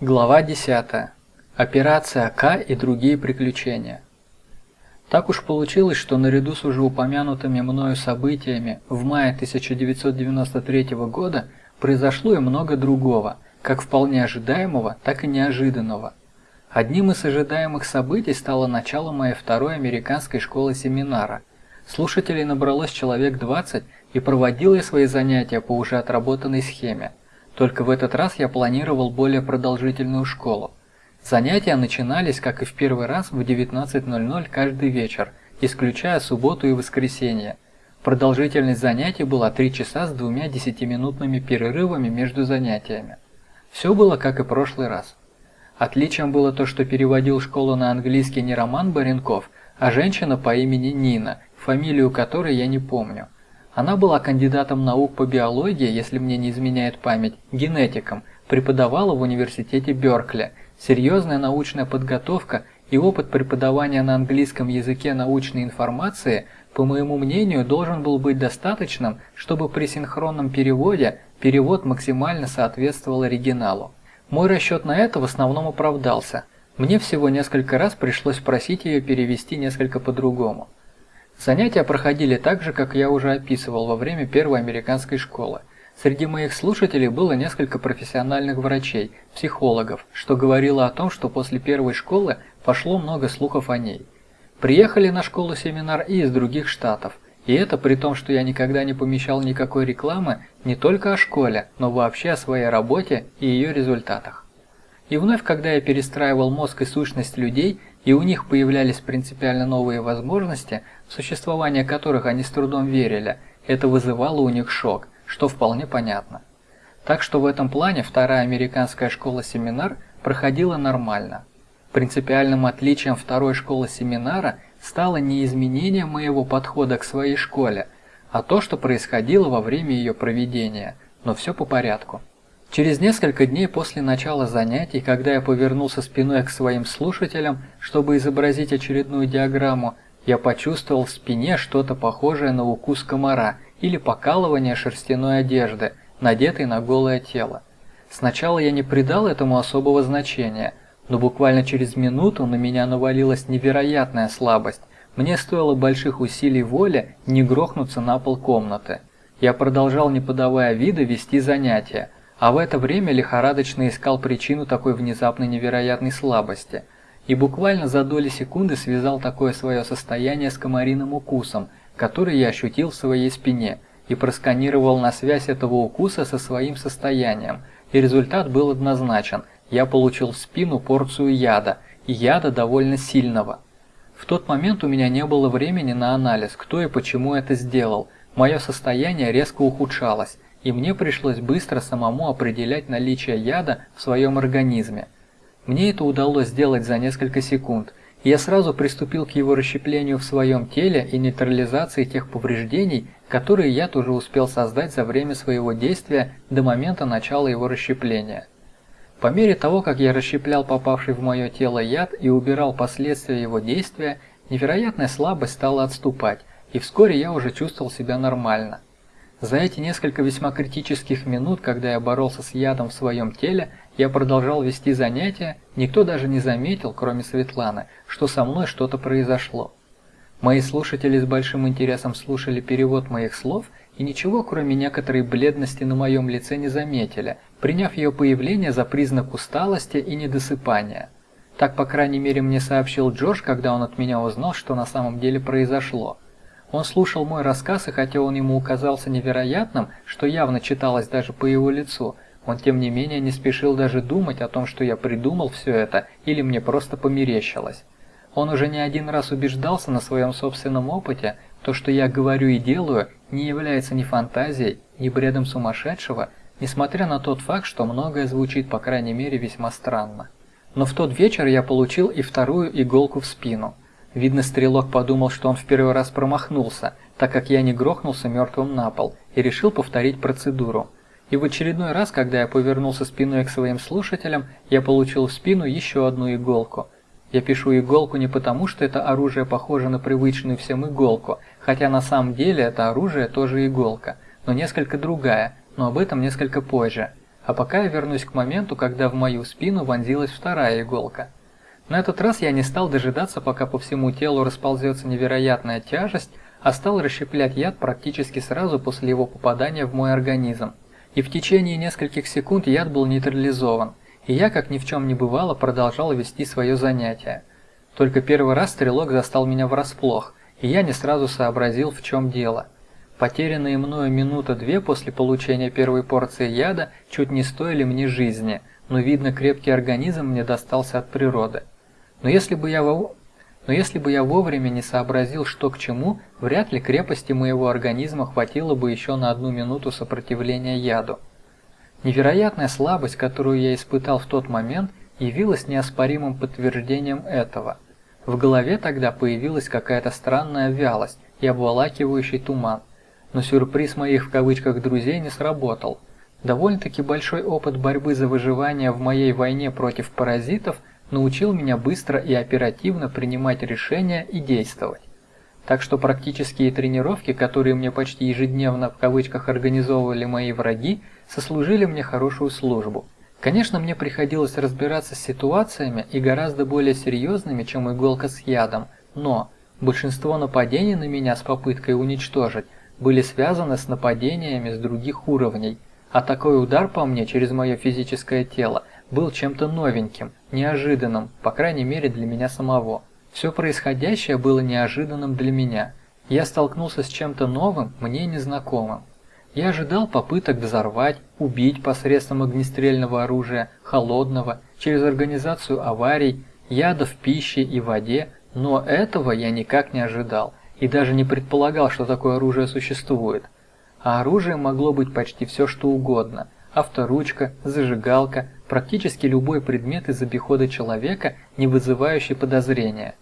Глава 10. Операция К и другие приключения. Так уж получилось, что наряду с уже упомянутыми мною событиями в мае 1993 года произошло и много другого, как вполне ожидаемого, так и неожиданного. Одним из ожидаемых событий стало начало моей второй американской школы семинара. Слушателей набралось человек 20, и проводил я свои занятия по уже отработанной схеме – только в этот раз я планировал более продолжительную школу. Занятия начинались, как и в первый раз, в 19.00 каждый вечер, исключая субботу и воскресенье. Продолжительность занятий была 3 часа с двумя десятиминутными перерывами между занятиями. Все было как и прошлый раз. Отличием было то, что переводил школу на английский не Роман Баренков, а женщина по имени Нина, фамилию которой я не помню. Она была кандидатом наук по биологии, если мне не изменяет память, генетиком, преподавала в университете Беркли. Серьезная научная подготовка и опыт преподавания на английском языке научной информации, по моему мнению, должен был быть достаточным, чтобы при синхронном переводе перевод максимально соответствовал оригиналу. Мой расчет на это в основном оправдался. Мне всего несколько раз пришлось просить ее перевести несколько по-другому. Занятия проходили так же, как я уже описывал во время первой американской школы. Среди моих слушателей было несколько профессиональных врачей, психологов, что говорило о том, что после первой школы пошло много слухов о ней. Приехали на школу семинар и из других штатов, и это при том, что я никогда не помещал никакой рекламы не только о школе, но вообще о своей работе и ее результатах. И вновь, когда я перестраивал мозг и сущность людей, и у них появлялись принципиально новые возможности, в существование которых они с трудом верили, это вызывало у них шок, что вполне понятно. Так что в этом плане вторая американская школа-семинар проходила нормально. Принципиальным отличием второй школы-семинара стало не изменение моего подхода к своей школе, а то, что происходило во время ее проведения, но все по порядку. Через несколько дней после начала занятий, когда я повернулся спиной к своим слушателям, чтобы изобразить очередную диаграмму, я почувствовал в спине что-то похожее на укус комара или покалывание шерстяной одежды, надетой на голое тело. Сначала я не придал этому особого значения, но буквально через минуту на меня навалилась невероятная слабость. Мне стоило больших усилий воли не грохнуться на пол комнаты. Я продолжал, не подавая вида, вести занятия, а в это время лихорадочно искал причину такой внезапной невероятной слабости. И буквально за доли секунды связал такое свое состояние с комариным укусом, который я ощутил в своей спине, и просканировал на связь этого укуса со своим состоянием. И результат был однозначен. Я получил в спину порцию яда, и яда довольно сильного. В тот момент у меня не было времени на анализ, кто и почему это сделал. Мое состояние резко ухудшалось, и мне пришлось быстро самому определять наличие яда в своем организме. Мне это удалось сделать за несколько секунд, и я сразу приступил к его расщеплению в своем теле и нейтрализации тех повреждений, которые яд уже успел создать за время своего действия до момента начала его расщепления. По мере того, как я расщеплял попавший в мое тело яд и убирал последствия его действия, невероятная слабость стала отступать, и вскоре я уже чувствовал себя нормально. За эти несколько весьма критических минут, когда я боролся с ядом в своем теле, я продолжал вести занятия, никто даже не заметил, кроме Светланы, что со мной что-то произошло. Мои слушатели с большим интересом слушали перевод моих слов и ничего, кроме некоторой бледности на моем лице не заметили, приняв ее появление за признак усталости и недосыпания. Так, по крайней мере, мне сообщил Джордж, когда он от меня узнал, что на самом деле произошло. Он слушал мой рассказ, и хотя он ему казался невероятным, что явно читалось даже по его лицу, он тем не менее не спешил даже думать о том, что я придумал все это или мне просто померещилось. Он уже не один раз убеждался на своем собственном опыте, то, что я говорю и делаю, не является ни фантазией, ни бредом сумасшедшего, несмотря на тот факт, что многое звучит, по крайней мере, весьма странно. Но в тот вечер я получил и вторую иголку в спину – Видно, стрелок подумал, что он в первый раз промахнулся, так как я не грохнулся мертвым на пол, и решил повторить процедуру. И в очередной раз, когда я повернулся спиной к своим слушателям, я получил в спину еще одну иголку. Я пишу иголку не потому, что это оружие похоже на привычную всем иголку, хотя на самом деле это оружие тоже иголка, но несколько другая, но об этом несколько позже. а пока я вернусь к моменту, когда в мою спину вонзилась вторая иголка. На этот раз я не стал дожидаться, пока по всему телу расползется невероятная тяжесть, а стал расщеплять яд практически сразу после его попадания в мой организм. И в течение нескольких секунд яд был нейтрализован, и я, как ни в чем не бывало, продолжал вести свое занятие. Только первый раз стрелок застал меня врасплох, и я не сразу сообразил, в чем дело. Потерянные мною минута-две после получения первой порции яда чуть не стоили мне жизни, но видно крепкий организм мне достался от природы. Но если бы я. Но если бы я вовремя не сообразил, что к чему, вряд ли крепости моего организма хватило бы еще на одну минуту сопротивления яду. Невероятная слабость, которую я испытал в тот момент, явилась неоспоримым подтверждением этого. В голове тогда появилась какая-то странная вялость и обволакивающий туман. Но сюрприз моих в кавычках друзей не сработал. Довольно-таки большой опыт борьбы за выживание в моей войне против паразитов научил меня быстро и оперативно принимать решения и действовать. Так что практические тренировки, которые мне почти ежедневно в кавычках организовывали мои враги, сослужили мне хорошую службу. Конечно, мне приходилось разбираться с ситуациями и гораздо более серьезными, чем иголка с ядом, но большинство нападений на меня с попыткой уничтожить были связаны с нападениями с других уровней, а такой удар по мне через мое физическое тело был чем-то новеньким, неожиданным, по крайней мере для меня самого. Все происходящее было неожиданным для меня. Я столкнулся с чем-то новым, мне незнакомым. Я ожидал попыток взорвать, убить посредством огнестрельного оружия, холодного, через организацию аварий, ядов в пище и воде, но этого я никак не ожидал и даже не предполагал, что такое оружие существует. А оружие могло быть почти все что угодно. Авторучка, зажигалка, практически любой предмет из обихода человека, не вызывающий подозрения.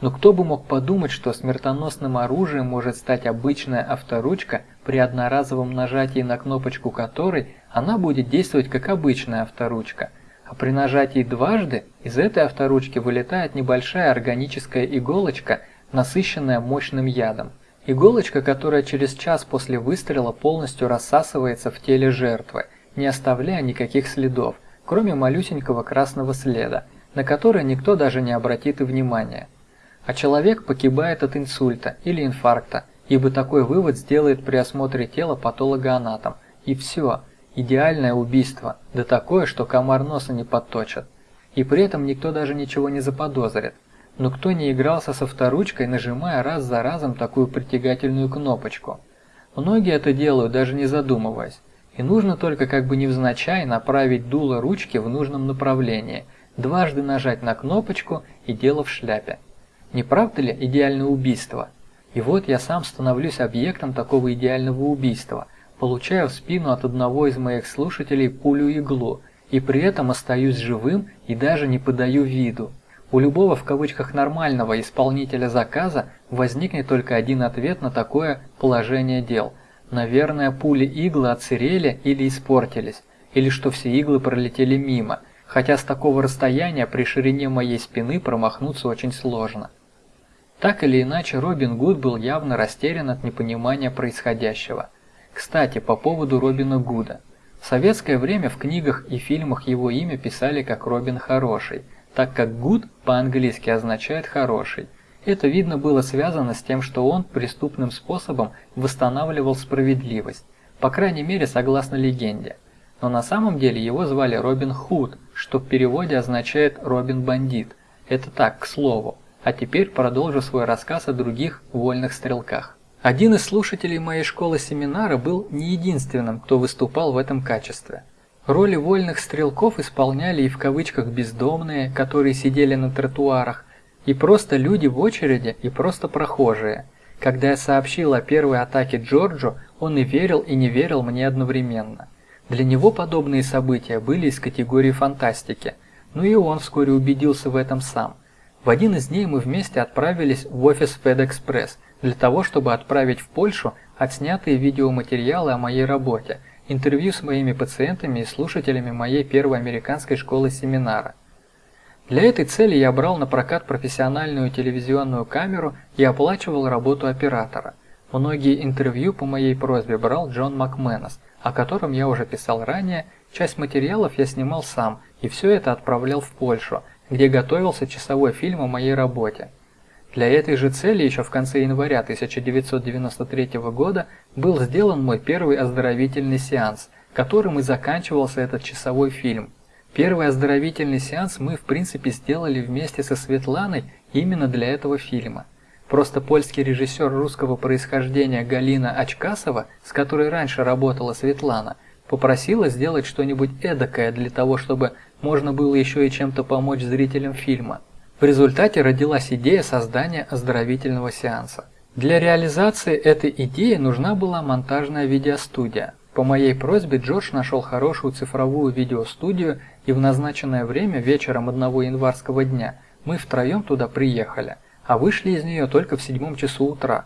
Но кто бы мог подумать, что смертоносным оружием может стать обычная авторучка, при одноразовом нажатии на кнопочку которой она будет действовать как обычная авторучка, а при нажатии дважды из этой авторучки вылетает небольшая органическая иголочка, насыщенная мощным ядом. Иголочка, которая через час после выстрела полностью рассасывается в теле жертвы, не оставляя никаких следов, кроме малюсенького красного следа, на который никто даже не обратит и внимания а человек погибает от инсульта или инфаркта, ибо такой вывод сделает при осмотре тела патологоанатом. И все, идеальное убийство, да такое, что комар носа не подточит. И при этом никто даже ничего не заподозрит. Но кто не игрался со вторучкой, нажимая раз за разом такую притягательную кнопочку? Многие это делают, даже не задумываясь. И нужно только как бы невзначай направить дуло ручки в нужном направлении, дважды нажать на кнопочку и дело в шляпе. Не правда ли идеальное убийство? И вот я сам становлюсь объектом такого идеального убийства, получаю в спину от одного из моих слушателей пулю-иглу, и при этом остаюсь живым и даже не подаю виду. У любого в кавычках нормального исполнителя заказа возникнет только один ответ на такое положение дел. Наверное, пули-иглы отсырели или испортились, или что все иглы пролетели мимо, хотя с такого расстояния при ширине моей спины промахнуться очень сложно. Так или иначе, Робин Гуд был явно растерян от непонимания происходящего. Кстати, по поводу Робина Гуда. В советское время в книгах и фильмах его имя писали как Робин Хороший, так как Гуд по-английски означает «хороший». Это видно было связано с тем, что он преступным способом восстанавливал справедливость, по крайней мере согласно легенде. Но на самом деле его звали Робин Худ, что в переводе означает «Робин Бандит». Это так, к слову. А теперь продолжу свой рассказ о других вольных стрелках. Один из слушателей моей школы-семинара был не единственным, кто выступал в этом качестве. Роли вольных стрелков исполняли и в кавычках бездомные, которые сидели на тротуарах, и просто люди в очереди, и просто прохожие. Когда я сообщил о первой атаке Джорджу, он и верил, и не верил мне одновременно. Для него подобные события были из категории фантастики, но и он вскоре убедился в этом сам – в один из дней мы вместе отправились в офис FedExpress для того, чтобы отправить в Польшу отснятые видеоматериалы о моей работе, интервью с моими пациентами и слушателями моей первой американской школы семинара. Для этой цели я брал на прокат профессиональную телевизионную камеру и оплачивал работу оператора. Многие интервью по моей просьбе брал Джон Макменос, о котором я уже писал ранее, часть материалов я снимал сам, и все это отправлял в Польшу, где готовился часовой фильм о моей работе. Для этой же цели еще в конце января 1993 года был сделан мой первый оздоровительный сеанс, которым и заканчивался этот часовой фильм. Первый оздоровительный сеанс мы в принципе сделали вместе со Светланой именно для этого фильма. Просто польский режиссер русского происхождения Галина Очкасова, с которой раньше работала Светлана, попросила сделать что-нибудь эдакое для того, чтобы можно было еще и чем-то помочь зрителям фильма. В результате родилась идея создания оздоровительного сеанса. Для реализации этой идеи нужна была монтажная видеостудия. По моей просьбе Джордж нашел хорошую цифровую видеостудию, и в назначенное время вечером одного январского дня мы втроем туда приехали – а вышли из нее только в седьмом часу утра.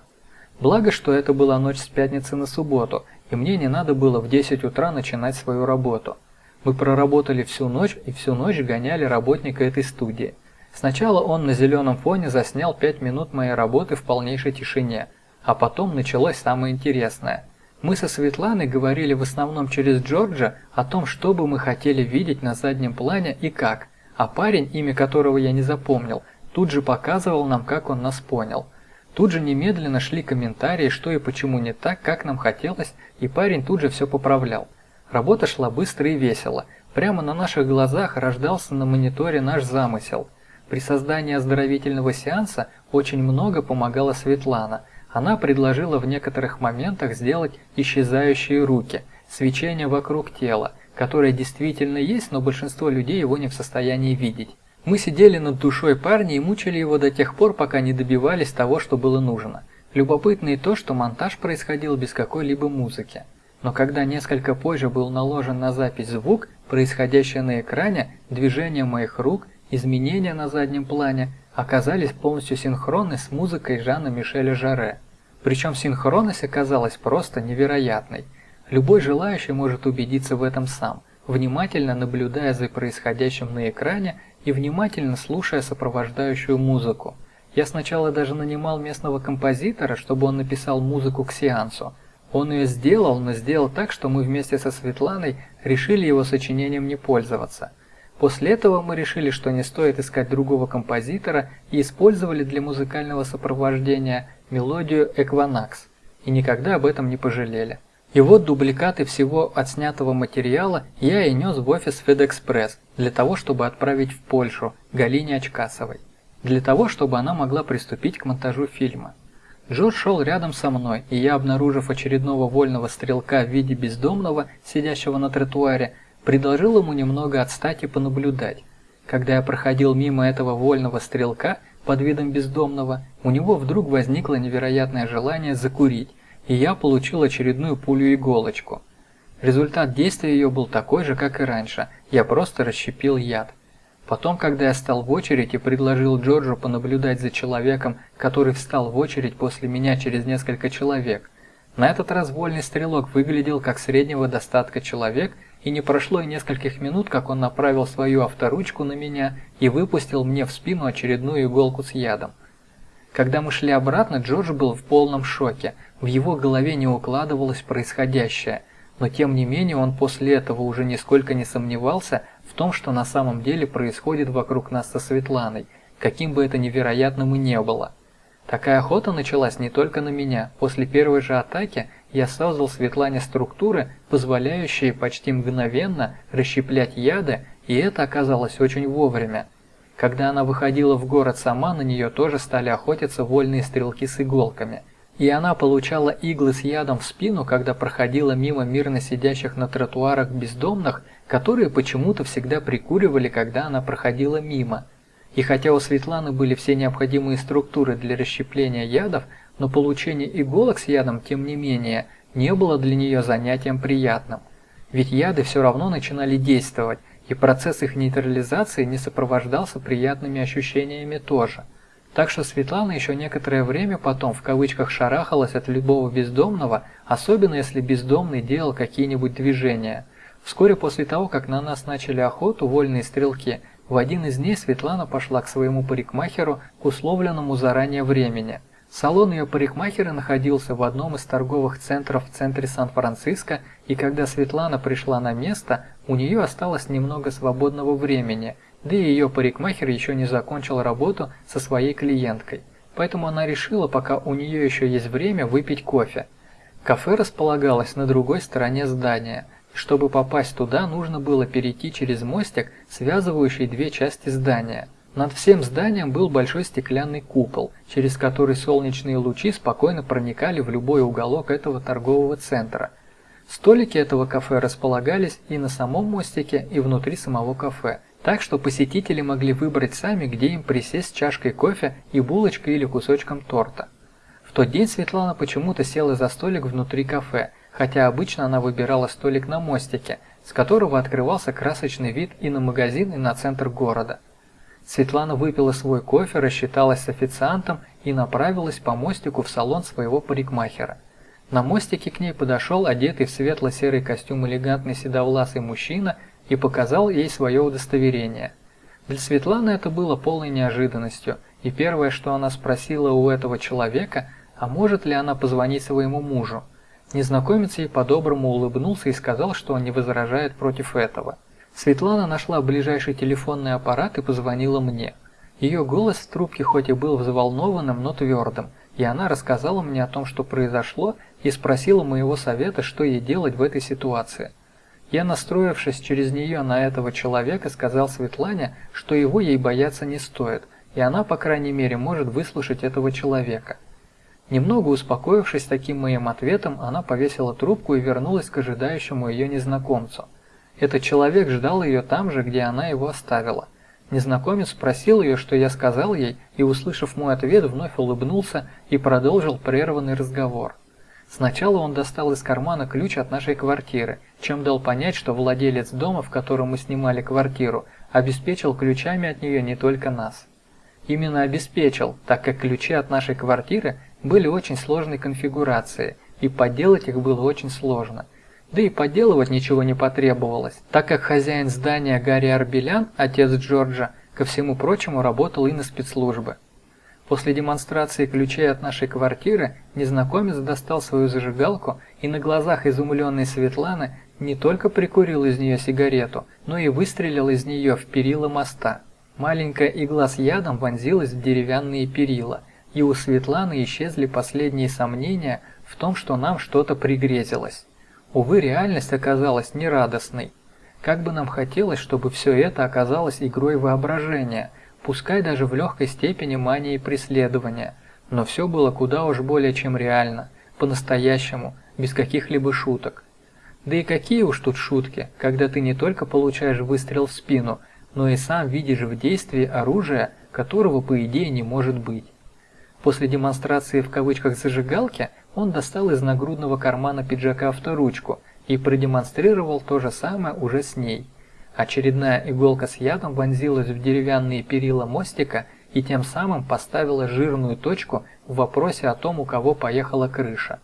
Благо, что это была ночь с пятницы на субботу, и мне не надо было в 10 утра начинать свою работу. Мы проработали всю ночь и всю ночь гоняли работника этой студии. Сначала он на зеленом фоне заснял 5 минут моей работы в полнейшей тишине, а потом началось самое интересное. Мы со Светланой говорили в основном через Джорджа о том, что бы мы хотели видеть на заднем плане и как, а парень, имя которого я не запомнил, тут же показывал нам, как он нас понял. Тут же немедленно шли комментарии, что и почему не так, как нам хотелось, и парень тут же все поправлял. Работа шла быстро и весело. Прямо на наших глазах рождался на мониторе наш замысел. При создании оздоровительного сеанса очень много помогала Светлана. Она предложила в некоторых моментах сделать исчезающие руки, свечение вокруг тела, которое действительно есть, но большинство людей его не в состоянии видеть. Мы сидели над душой парня и мучили его до тех пор, пока не добивались того, что было нужно. Любопытно и то, что монтаж происходил без какой-либо музыки. Но когда несколько позже был наложен на запись звук, происходящий на экране, движение моих рук, изменения на заднем плане оказались полностью синхронны с музыкой Жана Мишеля Жаре. Причем синхронность оказалась просто невероятной. Любой желающий может убедиться в этом сам, внимательно наблюдая за происходящим на экране и внимательно слушая сопровождающую музыку. Я сначала даже нанимал местного композитора, чтобы он написал музыку к сеансу. Он ее сделал, но сделал так, что мы вместе со Светланой решили его сочинением не пользоваться. После этого мы решили, что не стоит искать другого композитора и использовали для музыкального сопровождения мелодию «Экванакс» и никогда об этом не пожалели. И вот дубликаты всего отснятого материала я и нес в офис FedExpress для того, чтобы отправить в Польшу Галине Очкасовой, для того, чтобы она могла приступить к монтажу фильма. Джордж шел рядом со мной, и я, обнаружив очередного вольного стрелка в виде бездомного, сидящего на тротуаре, предложил ему немного отстать и понаблюдать. Когда я проходил мимо этого вольного стрелка под видом бездомного, у него вдруг возникло невероятное желание закурить, и я получил очередную пулю-иголочку. Результат действия ее был такой же, как и раньше, я просто расщепил яд. Потом, когда я стал в очередь и предложил Джорджу понаблюдать за человеком, который встал в очередь после меня через несколько человек, на этот раз вольный стрелок выглядел как среднего достатка человек, и не прошло и нескольких минут, как он направил свою авторучку на меня и выпустил мне в спину очередную иголку с ядом. Когда мы шли обратно, Джордж был в полном шоке. В его голове не укладывалось происходящее, но тем не менее он после этого уже нисколько не сомневался в том, что на самом деле происходит вокруг нас со Светланой, каким бы это невероятным и не было. Такая охота началась не только на меня. После первой же атаки я создал Светлане структуры, позволяющие почти мгновенно расщеплять яды, и это оказалось очень вовремя. Когда она выходила в город сама, на нее тоже стали охотиться вольные стрелки с иголками – и она получала иглы с ядом в спину, когда проходила мимо мирно сидящих на тротуарах бездомных, которые почему-то всегда прикуривали, когда она проходила мимо. И хотя у Светланы были все необходимые структуры для расщепления ядов, но получение иголок с ядом, тем не менее, не было для нее занятием приятным. Ведь яды все равно начинали действовать, и процесс их нейтрализации не сопровождался приятными ощущениями тоже. Так что Светлана еще некоторое время потом в кавычках шарахалась от любого бездомного, особенно если бездомный делал какие-нибудь движения. Вскоре после того, как на нас начали охоту вольные стрелки, в один из дней Светлана пошла к своему парикмахеру к условленному заранее времени. Салон ее парикмахера находился в одном из торговых центров в центре Сан-Франциско, и когда Светлана пришла на место, у нее осталось немного свободного времени, да и ее парикмахер еще не закончил работу со своей клиенткой. Поэтому она решила, пока у нее еще есть время, выпить кофе. Кафе располагалось на другой стороне здания. Чтобы попасть туда, нужно было перейти через мостик, связывающий две части здания – над всем зданием был большой стеклянный купол, через который солнечные лучи спокойно проникали в любой уголок этого торгового центра. Столики этого кафе располагались и на самом мостике, и внутри самого кафе, так что посетители могли выбрать сами, где им присесть с чашкой кофе и булочкой или кусочком торта. В тот день Светлана почему-то села за столик внутри кафе, хотя обычно она выбирала столик на мостике, с которого открывался красочный вид и на магазин, и на центр города. Светлана выпила свой кофе, рассчиталась с официантом и направилась по мостику в салон своего парикмахера. На мостике к ней подошел одетый в светло-серый костюм элегантный седовласый мужчина и показал ей свое удостоверение. Для Светланы это было полной неожиданностью, и первое, что она спросила у этого человека, а может ли она позвонить своему мужу. Незнакомец ей по-доброму улыбнулся и сказал, что он не возражает против этого. Светлана нашла ближайший телефонный аппарат и позвонила мне. Ее голос в трубке хоть и был взволнованным, но твердым, и она рассказала мне о том, что произошло, и спросила моего совета, что ей делать в этой ситуации. Я, настроившись через нее на этого человека, сказал Светлане, что его ей бояться не стоит, и она, по крайней мере, может выслушать этого человека. Немного успокоившись таким моим ответом, она повесила трубку и вернулась к ожидающему ее незнакомцу. Этот человек ждал ее там же, где она его оставила. Незнакомец спросил ее, что я сказал ей, и, услышав мой ответ, вновь улыбнулся и продолжил прерванный разговор. Сначала он достал из кармана ключ от нашей квартиры, чем дал понять, что владелец дома, в котором мы снимали квартиру, обеспечил ключами от нее не только нас. Именно обеспечил, так как ключи от нашей квартиры были очень сложной конфигурации, и подделать их было очень сложно. Да и поделывать ничего не потребовалось, так как хозяин здания Гарри Арбелян, отец Джорджа, ко всему прочему работал и на спецслужбы. После демонстрации ключей от нашей квартиры незнакомец достал свою зажигалку и на глазах изумленной Светланы не только прикурил из нее сигарету, но и выстрелил из нее в перила моста. Маленькая игла с ядом вонзилась в деревянные перила, и у Светланы исчезли последние сомнения в том, что нам что-то пригрезилось. Увы, реальность оказалась нерадостной. Как бы нам хотелось, чтобы все это оказалось игрой воображения, пускай даже в легкой степени мании преследования, но все было куда уж более чем реально, по-настоящему, без каких-либо шуток. Да и какие уж тут шутки, когда ты не только получаешь выстрел в спину, но и сам видишь в действии оружие, которого по идее не может быть. После демонстрации в кавычках зажигалки – он достал из нагрудного кармана пиджака авторучку и продемонстрировал то же самое уже с ней. Очередная иголка с ядом вонзилась в деревянные перила мостика и тем самым поставила жирную точку в вопросе о том, у кого поехала крыша.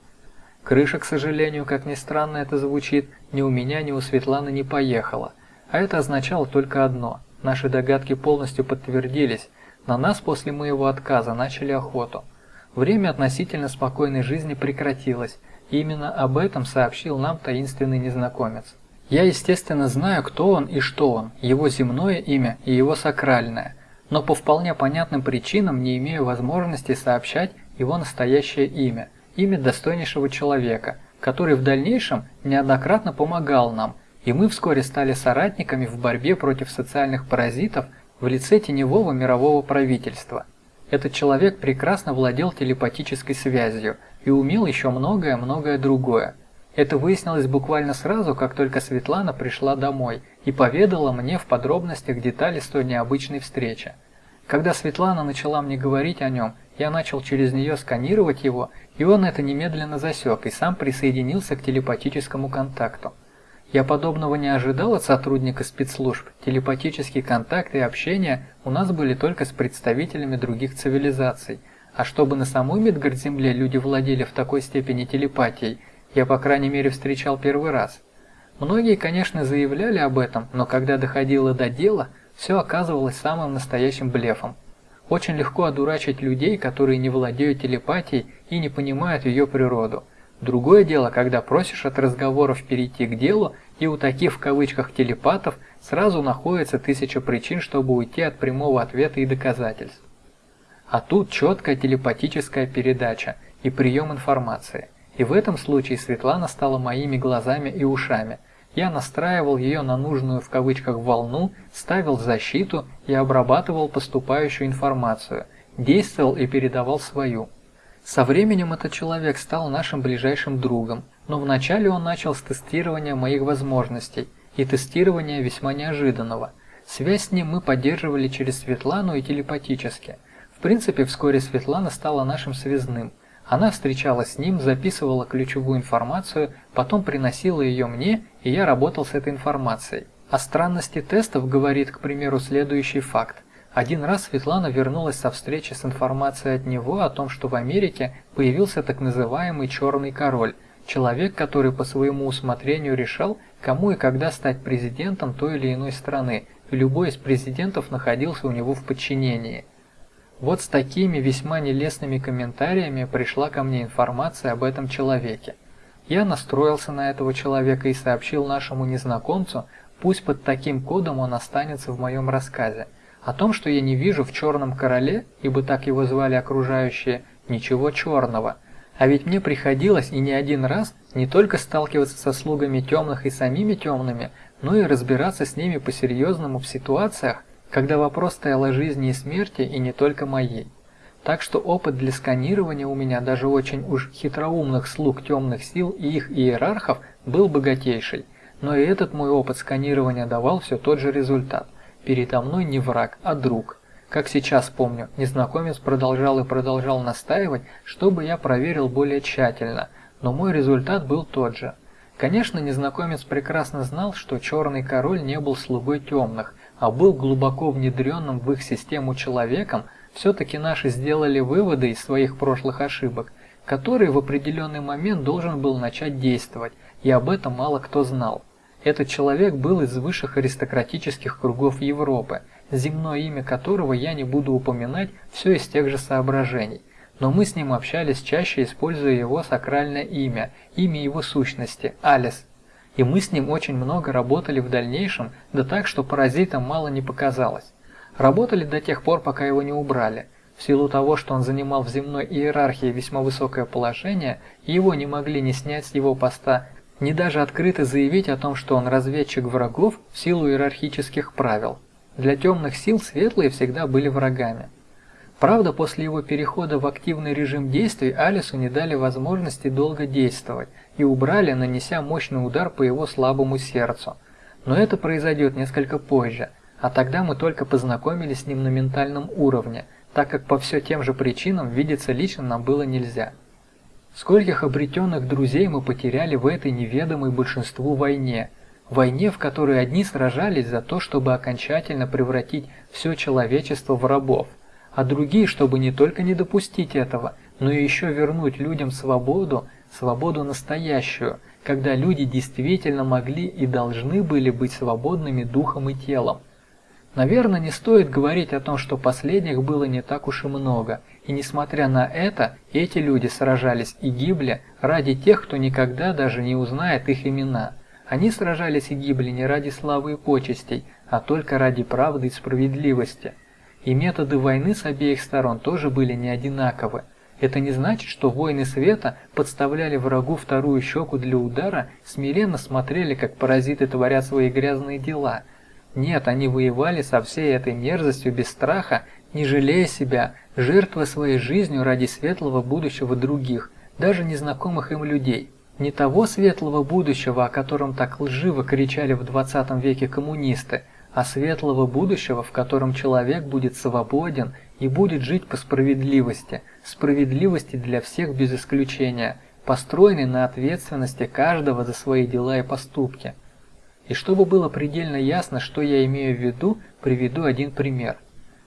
Крыша, к сожалению, как ни странно это звучит, ни у меня, ни у Светланы не поехала. А это означало только одно – наши догадки полностью подтвердились, на нас после моего отказа начали охоту – Время относительно спокойной жизни прекратилось, и именно об этом сообщил нам таинственный незнакомец. Я, естественно, знаю, кто он и что он, его земное имя и его сакральное, но по вполне понятным причинам не имею возможности сообщать его настоящее имя, имя достойнейшего человека, который в дальнейшем неоднократно помогал нам, и мы вскоре стали соратниками в борьбе против социальных паразитов в лице теневого мирового правительства. Этот человек прекрасно владел телепатической связью и умел еще многое-многое другое. Это выяснилось буквально сразу, как только Светлана пришла домой и поведала мне в подробностях детали столь необычной встречи. Когда Светлана начала мне говорить о нем, я начал через нее сканировать его, и он это немедленно засек и сам присоединился к телепатическому контакту. Я подобного не ожидал от сотрудника спецслужб. Телепатический контакт и общение у нас были только с представителями других цивилизаций. А чтобы на самой Мидгард-Земле люди владели в такой степени телепатией, я по крайней мере встречал первый раз. Многие, конечно, заявляли об этом, но когда доходило до дела, все оказывалось самым настоящим блефом. Очень легко одурачить людей, которые не владеют телепатией и не понимают ее природу. Другое дело, когда просишь от разговоров перейти к делу, и у таких в кавычках телепатов сразу находится тысяча причин, чтобы уйти от прямого ответа и доказательств. А тут четкая телепатическая передача и прием информации. И в этом случае Светлана стала моими глазами и ушами. Я настраивал ее на нужную в кавычках волну, ставил защиту и обрабатывал поступающую информацию, действовал и передавал свою. Со временем этот человек стал нашим ближайшим другом, но вначале он начал с тестирования моих возможностей, и тестирования весьма неожиданного. Связь с ним мы поддерживали через Светлану и телепатически. В принципе, вскоре Светлана стала нашим связным. Она встречалась с ним, записывала ключевую информацию, потом приносила ее мне, и я работал с этой информацией. О странности тестов говорит, к примеру, следующий факт. Один раз Светлана вернулась со встречи с информацией от него о том, что в Америке появился так называемый «черный король», человек, который по своему усмотрению решал, кому и когда стать президентом той или иной страны, и любой из президентов находился у него в подчинении. Вот с такими весьма нелестными комментариями пришла ко мне информация об этом человеке. Я настроился на этого человека и сообщил нашему незнакомцу, пусть под таким кодом он останется в моем рассказе. О том, что я не вижу в черном короле, ибо так его звали окружающие, ничего черного. А ведь мне приходилось и не один раз не только сталкиваться со слугами темных и самими темными, но и разбираться с ними по-серьезному в ситуациях, когда вопрос стоял о жизни и смерти и не только моей. Так что опыт для сканирования у меня даже очень уж хитроумных слуг темных сил и их иерархов был богатейший, но и этот мой опыт сканирования давал все тот же результат. Передо мной не враг, а друг. Как сейчас помню, незнакомец продолжал и продолжал настаивать, чтобы я проверил более тщательно, но мой результат был тот же. Конечно, незнакомец прекрасно знал, что Черный Король не был слугой темных, а был глубоко внедренным в их систему человеком, все-таки наши сделали выводы из своих прошлых ошибок, которые в определенный момент должен был начать действовать, и об этом мало кто знал. Этот человек был из высших аристократических кругов Европы, земное имя которого я не буду упоминать, все из тех же соображений. Но мы с ним общались чаще, используя его сакральное имя, имя его сущности, Алис, и мы с ним очень много работали в дальнейшем, да так, что паразитам мало не показалось. Работали до тех пор, пока его не убрали. В силу того, что он занимал в земной иерархии весьма высокое положение, его не могли ни снять с его поста, ни даже открыто заявить о том, что он разведчик врагов в силу иерархических правил. Для темных сил светлые всегда были врагами. Правда, после его перехода в активный режим действий Алису не дали возможности долго действовать и убрали, нанеся мощный удар по его слабому сердцу. Но это произойдет несколько позже, а тогда мы только познакомились с ним на ментальном уровне, так как по все тем же причинам видеться лично нам было нельзя. Скольких обретенных друзей мы потеряли в этой неведомой большинству войне, войне, в которой одни сражались за то, чтобы окончательно превратить все человечество в рабов, а другие, чтобы не только не допустить этого, но и еще вернуть людям свободу, свободу настоящую, когда люди действительно могли и должны были быть свободными духом и телом. Наверное, не стоит говорить о том, что последних было не так уж и много, и несмотря на это, эти люди сражались и гибли ради тех, кто никогда даже не узнает их имена. Они сражались и гибли не ради славы и почестей, а только ради правды и справедливости. И методы войны с обеих сторон тоже были не одинаковы. Это не значит, что воины света подставляли врагу вторую щеку для удара, смиренно смотрели, как паразиты творят свои грязные дела. Нет, они воевали со всей этой мерзостью без страха, не жалея себя, жертвуя своей жизнью ради светлого будущего других, даже незнакомых им людей. Не того светлого будущего, о котором так лживо кричали в 20 веке коммунисты, а светлого будущего, в котором человек будет свободен и будет жить по справедливости, справедливости для всех без исключения, построенной на ответственности каждого за свои дела и поступки. И чтобы было предельно ясно, что я имею в виду, приведу один пример.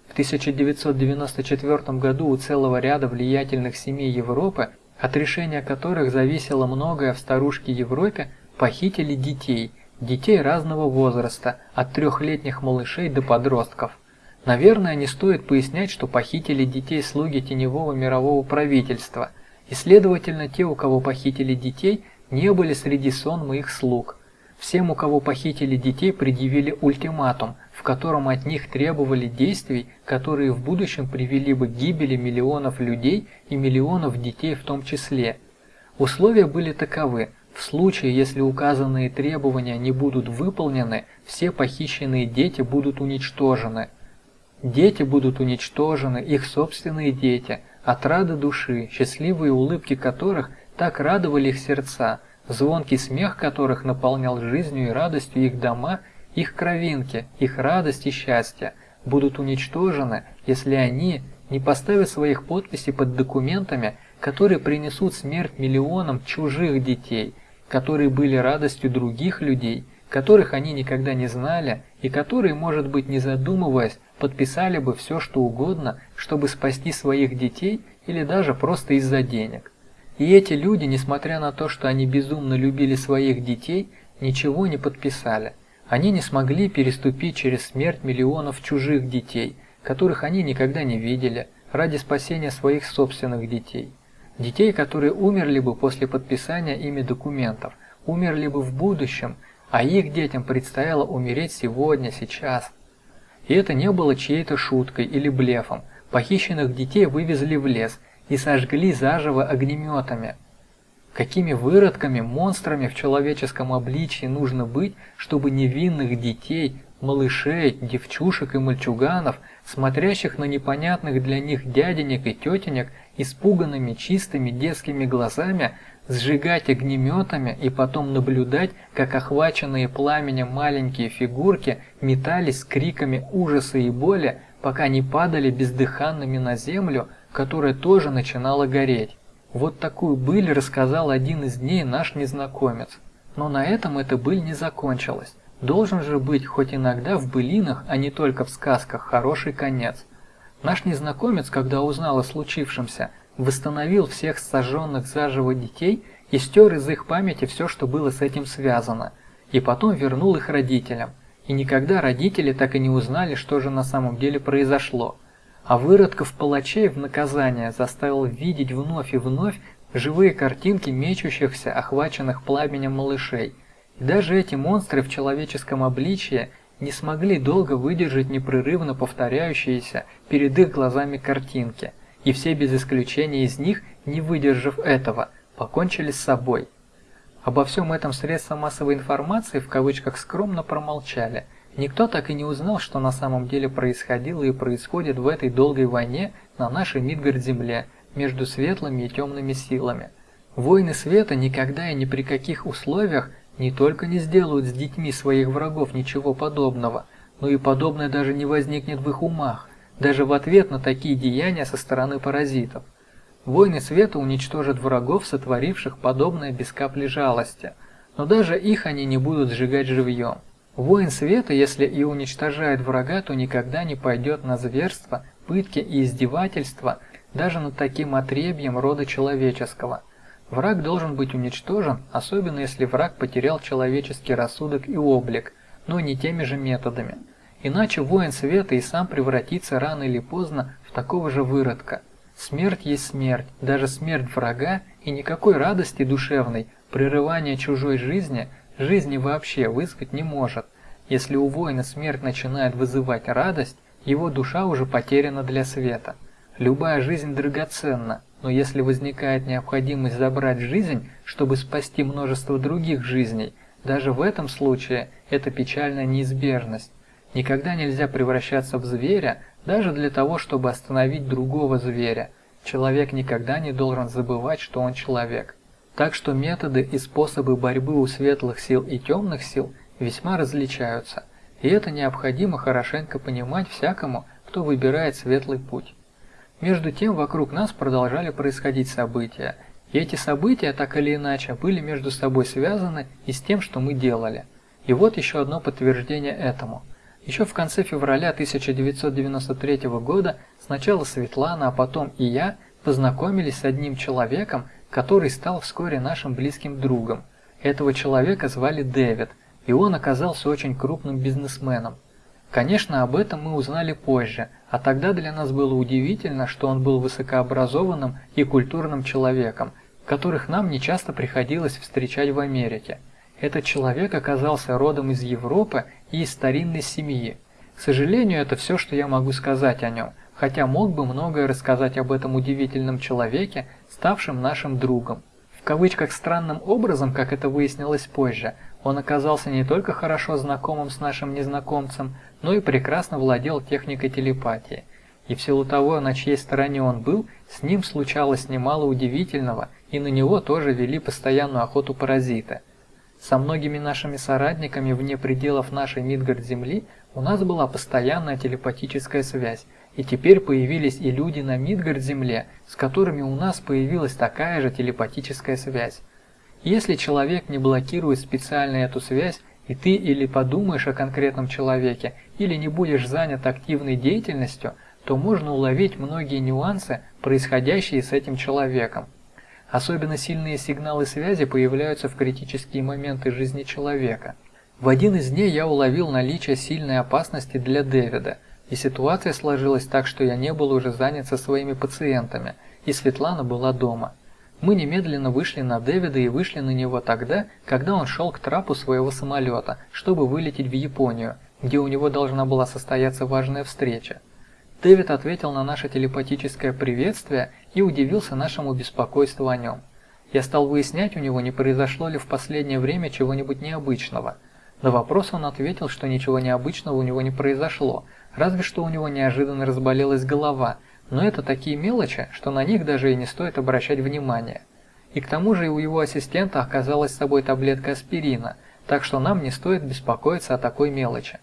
В 1994 году у целого ряда влиятельных семей Европы, от решения которых зависело многое в старушке Европе, похитили детей – детей разного возраста, от трехлетних малышей до подростков. Наверное, не стоит пояснять, что похитили детей слуги теневого мирового правительства, и, следовательно, те, у кого похитили детей, не были среди сон моих слуг. Всем, у кого похитили детей, предъявили ультиматум, в котором от них требовали действий, которые в будущем привели бы к гибели миллионов людей и миллионов детей в том числе. Условия были таковы – в случае, если указанные требования не будут выполнены, все похищенные дети будут уничтожены. Дети будут уничтожены, их собственные дети, отрады души, счастливые улыбки которых так радовали их сердца, звонкий смех которых наполнял жизнью и радостью их дома, их кровинки, их радость и счастье, будут уничтожены, если они не поставят своих подписей под документами, которые принесут смерть миллионам чужих детей, которые были радостью других людей, которых они никогда не знали и которые, может быть, не задумываясь, подписали бы все, что угодно, чтобы спасти своих детей или даже просто из-за денег. И эти люди, несмотря на то, что они безумно любили своих детей, ничего не подписали. Они не смогли переступить через смерть миллионов чужих детей, которых они никогда не видели, ради спасения своих собственных детей. Детей, которые умерли бы после подписания ими документов, умерли бы в будущем, а их детям предстояло умереть сегодня, сейчас. И это не было чьей-то шуткой или блефом. Похищенных детей вывезли в лес и сожгли заживо огнеметами. Какими выродками, монстрами в человеческом обличии нужно быть, чтобы невинных детей, малышей, девчушек и мальчуганов, смотрящих на непонятных для них дяденек и тетенек, испуганными чистыми детскими глазами, сжигать огнеметами и потом наблюдать, как охваченные пламенем маленькие фигурки метались с криками ужаса и боли, пока не падали бездыханными на землю, которая тоже начинала гореть. Вот такую быль рассказал один из дней наш незнакомец. Но на этом эта быль не закончилась. Должен же быть хоть иногда в былинах, а не только в сказках, хороший конец. Наш незнакомец, когда узнал о случившемся, восстановил всех сожженных заживо детей и стер из их памяти все, что было с этим связано, и потом вернул их родителям. И никогда родители так и не узнали, что же на самом деле произошло. А выродков палачей в наказание заставил видеть вновь и вновь живые картинки мечущихся, охваченных пламенем малышей. И даже эти монстры в человеческом обличье не смогли долго выдержать непрерывно повторяющиеся перед их глазами картинки – и все без исключения из них, не выдержав этого, покончили с собой. Обо всем этом средства массовой информации в кавычках скромно промолчали. Никто так и не узнал, что на самом деле происходило и происходит в этой долгой войне на нашей Мидгард-Земле между светлыми и темными силами. Войны света никогда и ни при каких условиях не только не сделают с детьми своих врагов ничего подобного, но и подобное даже не возникнет в их умах даже в ответ на такие деяния со стороны паразитов. Войны света уничтожат врагов, сотворивших подобное без капли жалости, но даже их они не будут сжигать живьем. Воин света, если и уничтожает врага, то никогда не пойдет на зверство, пытки и издевательства даже над таким отребьем рода человеческого. Враг должен быть уничтожен, особенно если враг потерял человеческий рассудок и облик, но не теми же методами. Иначе воин света и сам превратится рано или поздно в такого же выродка. Смерть есть смерть, даже смерть врага, и никакой радости душевной, прерывания чужой жизни, жизни вообще вызвать не может. Если у воина смерть начинает вызывать радость, его душа уже потеряна для света. Любая жизнь драгоценна, но если возникает необходимость забрать жизнь, чтобы спасти множество других жизней, даже в этом случае это печальная неизбежность. Никогда нельзя превращаться в зверя, даже для того, чтобы остановить другого зверя. Человек никогда не должен забывать, что он человек. Так что методы и способы борьбы у светлых сил и темных сил весьма различаются, и это необходимо хорошенько понимать всякому, кто выбирает светлый путь. Между тем вокруг нас продолжали происходить события, и эти события так или иначе были между собой связаны и с тем, что мы делали. И вот еще одно подтверждение этому – еще в конце февраля 1993 года сначала Светлана, а потом и я познакомились с одним человеком, который стал вскоре нашим близким другом. Этого человека звали Дэвид, и он оказался очень крупным бизнесменом. Конечно, об этом мы узнали позже, а тогда для нас было удивительно, что он был высокообразованным и культурным человеком, которых нам нечасто приходилось встречать в Америке. Этот человек оказался родом из Европы и из старинной семьи. К сожалению, это все, что я могу сказать о нем, хотя мог бы многое рассказать об этом удивительном человеке, ставшем нашим другом. В кавычках странным образом, как это выяснилось позже, он оказался не только хорошо знакомым с нашим незнакомцем, но и прекрасно владел техникой телепатии. И в силу того, на чьей стороне он был, с ним случалось немало удивительного, и на него тоже вели постоянную охоту паразиты. Со многими нашими соратниками вне пределов нашей Мидгард-Земли у нас была постоянная телепатическая связь, и теперь появились и люди на Мидгард-Земле, с которыми у нас появилась такая же телепатическая связь. Если человек не блокирует специально эту связь, и ты или подумаешь о конкретном человеке, или не будешь занят активной деятельностью, то можно уловить многие нюансы, происходящие с этим человеком. Особенно сильные сигналы связи появляются в критические моменты жизни человека. В один из дней я уловил наличие сильной опасности для Дэвида, и ситуация сложилась так, что я не был уже занят со своими пациентами, и Светлана была дома. Мы немедленно вышли на Дэвида и вышли на него тогда, когда он шел к трапу своего самолета, чтобы вылететь в Японию, где у него должна была состояться важная встреча. Дэвид ответил на наше телепатическое приветствие и удивился нашему беспокойству о нем. Я стал выяснять у него, не произошло ли в последнее время чего-нибудь необычного. На вопрос он ответил, что ничего необычного у него не произошло, разве что у него неожиданно разболелась голова, но это такие мелочи, что на них даже и не стоит обращать внимания. И к тому же у его ассистента оказалась с собой таблетка аспирина, так что нам не стоит беспокоиться о такой мелочи.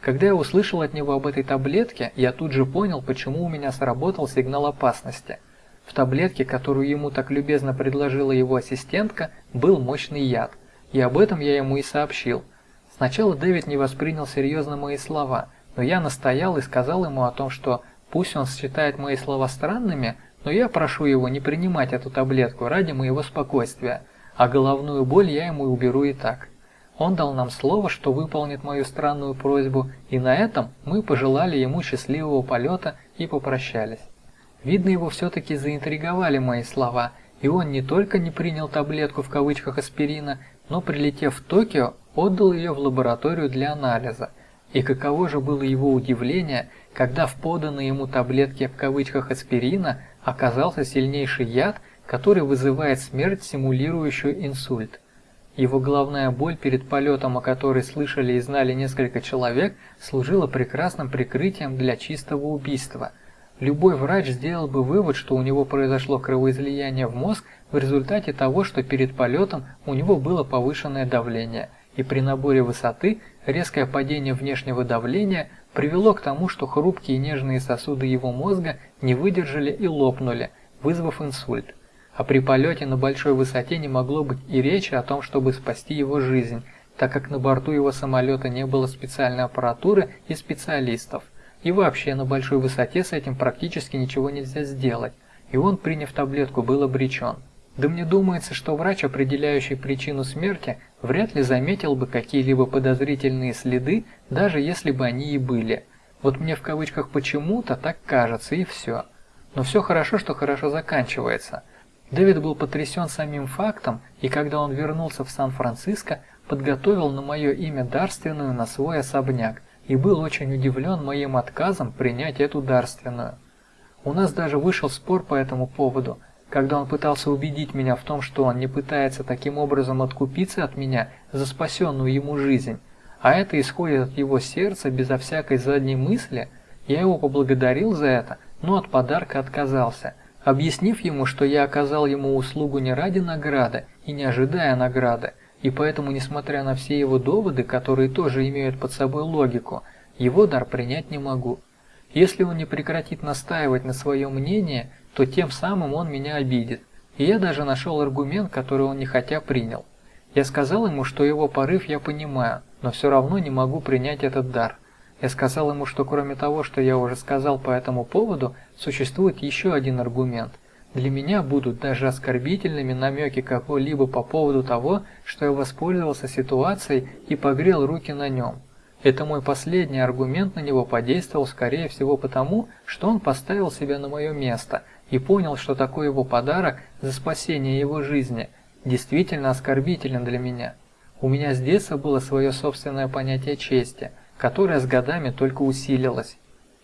Когда я услышал от него об этой таблетке, я тут же понял, почему у меня сработал сигнал опасности. В таблетке, которую ему так любезно предложила его ассистентка, был мощный яд, и об этом я ему и сообщил. Сначала Дэвид не воспринял серьезно мои слова, но я настоял и сказал ему о том, что пусть он считает мои слова странными, но я прошу его не принимать эту таблетку ради моего спокойствия, а головную боль я ему уберу и так. Он дал нам слово, что выполнит мою странную просьбу, и на этом мы пожелали ему счастливого полета и попрощались. Видно, его все-таки заинтриговали мои слова, и он не только не принял таблетку в кавычках аспирина, но прилетев в Токио, отдал ее в лабораторию для анализа. И каково же было его удивление, когда в поданной ему таблетке в кавычках аспирина оказался сильнейший яд, который вызывает смерть, симулирующую инсульт. Его головная боль перед полетом, о которой слышали и знали несколько человек, служила прекрасным прикрытием для чистого убийства. Любой врач сделал бы вывод, что у него произошло кровоизлияние в мозг в результате того, что перед полетом у него было повышенное давление, и при наборе высоты резкое падение внешнего давления привело к тому, что хрупкие нежные сосуды его мозга не выдержали и лопнули, вызвав инсульт а при полете на большой высоте не могло быть и речи о том, чтобы спасти его жизнь, так как на борту его самолета не было специальной аппаратуры и специалистов. И вообще на большой высоте с этим практически ничего нельзя сделать, и он, приняв таблетку, был обречен. Да мне думается, что врач, определяющий причину смерти, вряд ли заметил бы какие-либо подозрительные следы, даже если бы они и были. Вот мне в кавычках почему-то так кажется, и все. Но все хорошо, что хорошо заканчивается. Дэвид был потрясен самим фактом, и когда он вернулся в Сан-Франциско, подготовил на мое имя дарственную на свой особняк и был очень удивлен моим отказом принять эту дарственную. У нас даже вышел спор по этому поводу, когда он пытался убедить меня в том, что он не пытается таким образом откупиться от меня за спасенную ему жизнь, а это исходит от его сердца безо всякой задней мысли, я его поблагодарил за это, но от подарка отказался – объяснив ему, что я оказал ему услугу не ради награды и не ожидая награды, и поэтому, несмотря на все его доводы, которые тоже имеют под собой логику, его дар принять не могу. Если он не прекратит настаивать на своем мнении, то тем самым он меня обидит. И я даже нашел аргумент, который он не хотя принял. Я сказал ему, что его порыв я понимаю, но все равно не могу принять этот дар. Я сказал ему, что кроме того, что я уже сказал по этому поводу, существует еще один аргумент. Для меня будут даже оскорбительными намеки кого-либо по поводу того, что я воспользовался ситуацией и погрел руки на нем. Это мой последний аргумент на него подействовал скорее всего потому, что он поставил себя на мое место и понял, что такой его подарок за спасение его жизни действительно оскорбителен для меня. У меня с детства было свое собственное понятие чести, которое с годами только усилилось.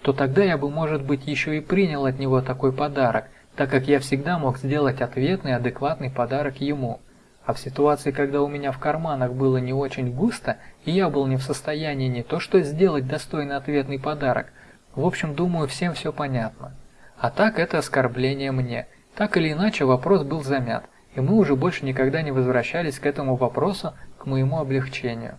То тогда я бы, может быть, еще и принял от него такой подарок, так как я всегда мог сделать ответный адекватный подарок ему. А в ситуации, когда у меня в карманах было не очень густо, и я был не в состоянии не то что сделать достойный ответный подарок, в общем, думаю, всем все понятно. А так это оскорбление мне. Так или иначе, вопрос был замят, и мы уже больше никогда не возвращались к этому вопросу, к моему облегчению.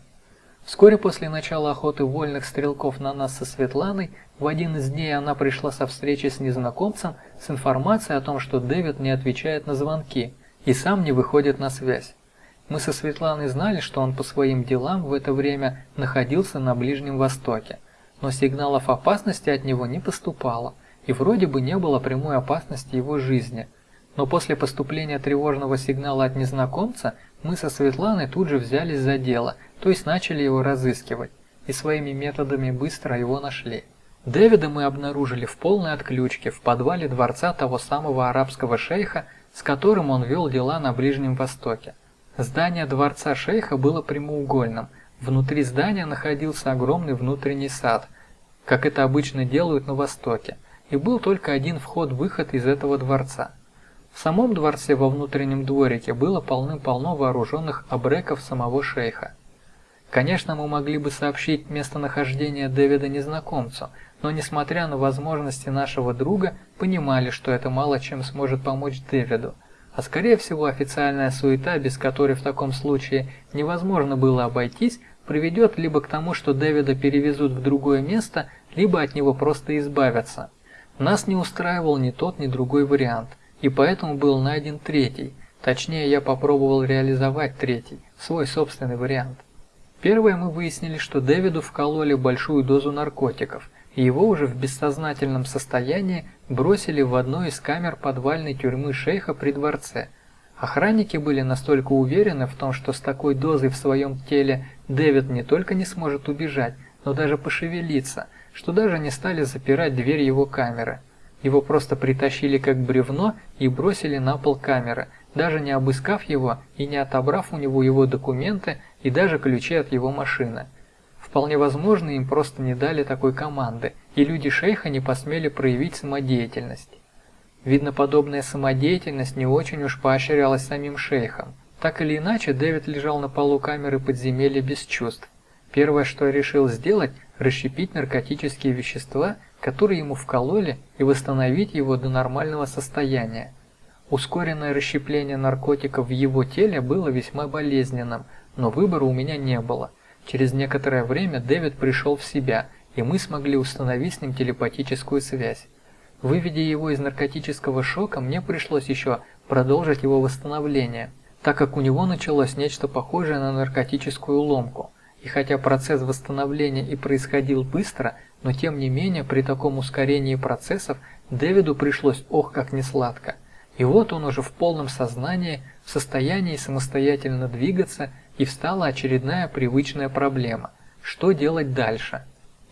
Вскоре после начала охоты вольных стрелков на нас со Светланой, в один из дней она пришла со встречи с незнакомцем с информацией о том, что Дэвид не отвечает на звонки – и сам не выходит на связь. Мы со Светланой знали, что он по своим делам в это время находился на Ближнем Востоке, но сигналов опасности от него не поступало, и вроде бы не было прямой опасности его жизни. Но после поступления тревожного сигнала от незнакомца мы со Светланой тут же взялись за дело, то есть начали его разыскивать, и своими методами быстро его нашли. Дэвида мы обнаружили в полной отключке в подвале дворца того самого арабского шейха, с которым он вел дела на Ближнем Востоке. Здание дворца шейха было прямоугольным. Внутри здания находился огромный внутренний сад, как это обычно делают на Востоке, и был только один вход-выход из этого дворца. В самом дворце во внутреннем дворике было полным-полно вооруженных абреков самого шейха. Конечно, мы могли бы сообщить местонахождение Дэвида незнакомцу, но несмотря на возможности нашего друга, понимали, что это мало чем сможет помочь Дэвиду. А скорее всего официальная суета, без которой в таком случае невозможно было обойтись, приведет либо к тому, что Дэвида перевезут в другое место, либо от него просто избавятся. Нас не устраивал ни тот, ни другой вариант, и поэтому был найден третий. Точнее, я попробовал реализовать третий, свой собственный вариант. Первое мы выяснили, что Дэвиду вкололи большую дозу наркотиков, его уже в бессознательном состоянии бросили в одну из камер подвальной тюрьмы шейха при дворце. Охранники были настолько уверены в том, что с такой дозой в своем теле Дэвид не только не сможет убежать, но даже пошевелиться, что даже не стали запирать дверь его камеры. Его просто притащили как бревно и бросили на пол камеры, даже не обыскав его и не отобрав у него его документы и даже ключи от его машины. Вполне возможно, им просто не дали такой команды, и люди шейха не посмели проявить самодеятельность. Видно, подобная самодеятельность не очень уж поощрялась самим шейхом. Так или иначе, Дэвид лежал на полу камеры подземелья без чувств. Первое, что я решил сделать, расщепить наркотические вещества, которые ему вкололи, и восстановить его до нормального состояния. Ускоренное расщепление наркотиков в его теле было весьма болезненным, но выбора у меня не было – Через некоторое время Дэвид пришел в себя, и мы смогли установить с ним телепатическую связь. Выведя его из наркотического шока, мне пришлось еще продолжить его восстановление, так как у него началось нечто похожее на наркотическую ломку. И хотя процесс восстановления и происходил быстро, но тем не менее при таком ускорении процессов Дэвиду пришлось ох как несладко. И вот он уже в полном сознании, в состоянии самостоятельно двигаться и встала очередная привычная проблема – что делать дальше?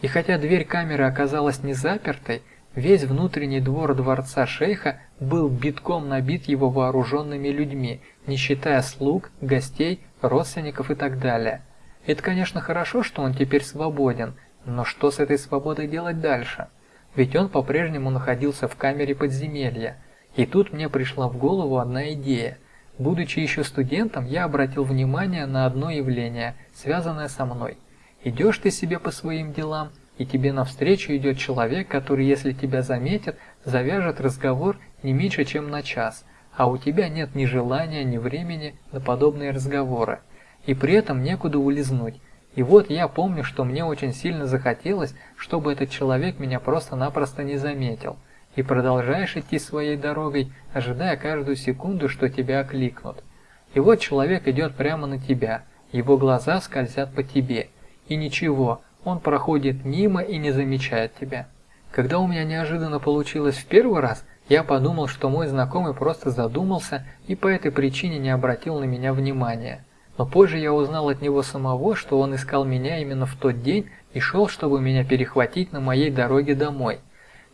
И хотя дверь камеры оказалась не запертой, весь внутренний двор дворца шейха был битком набит его вооруженными людьми, не считая слуг, гостей, родственников и так далее. Это, конечно, хорошо, что он теперь свободен, но что с этой свободой делать дальше? Ведь он по-прежнему находился в камере подземелья. И тут мне пришла в голову одна идея. Будучи еще студентом, я обратил внимание на одно явление, связанное со мной. Идешь ты себе по своим делам, и тебе навстречу идет человек, который, если тебя заметит, завяжет разговор не меньше, чем на час, а у тебя нет ни желания, ни времени на подобные разговоры. И при этом некуда улизнуть. И вот я помню, что мне очень сильно захотелось, чтобы этот человек меня просто-напросто не заметил – и продолжаешь идти своей дорогой, ожидая каждую секунду, что тебя окликнут. И вот человек идет прямо на тебя, его глаза скользят по тебе, и ничего, он проходит мимо и не замечает тебя. Когда у меня неожиданно получилось в первый раз, я подумал, что мой знакомый просто задумался и по этой причине не обратил на меня внимания. но позже я узнал от него самого, что он искал меня именно в тот день и шел, чтобы меня перехватить на моей дороге домой.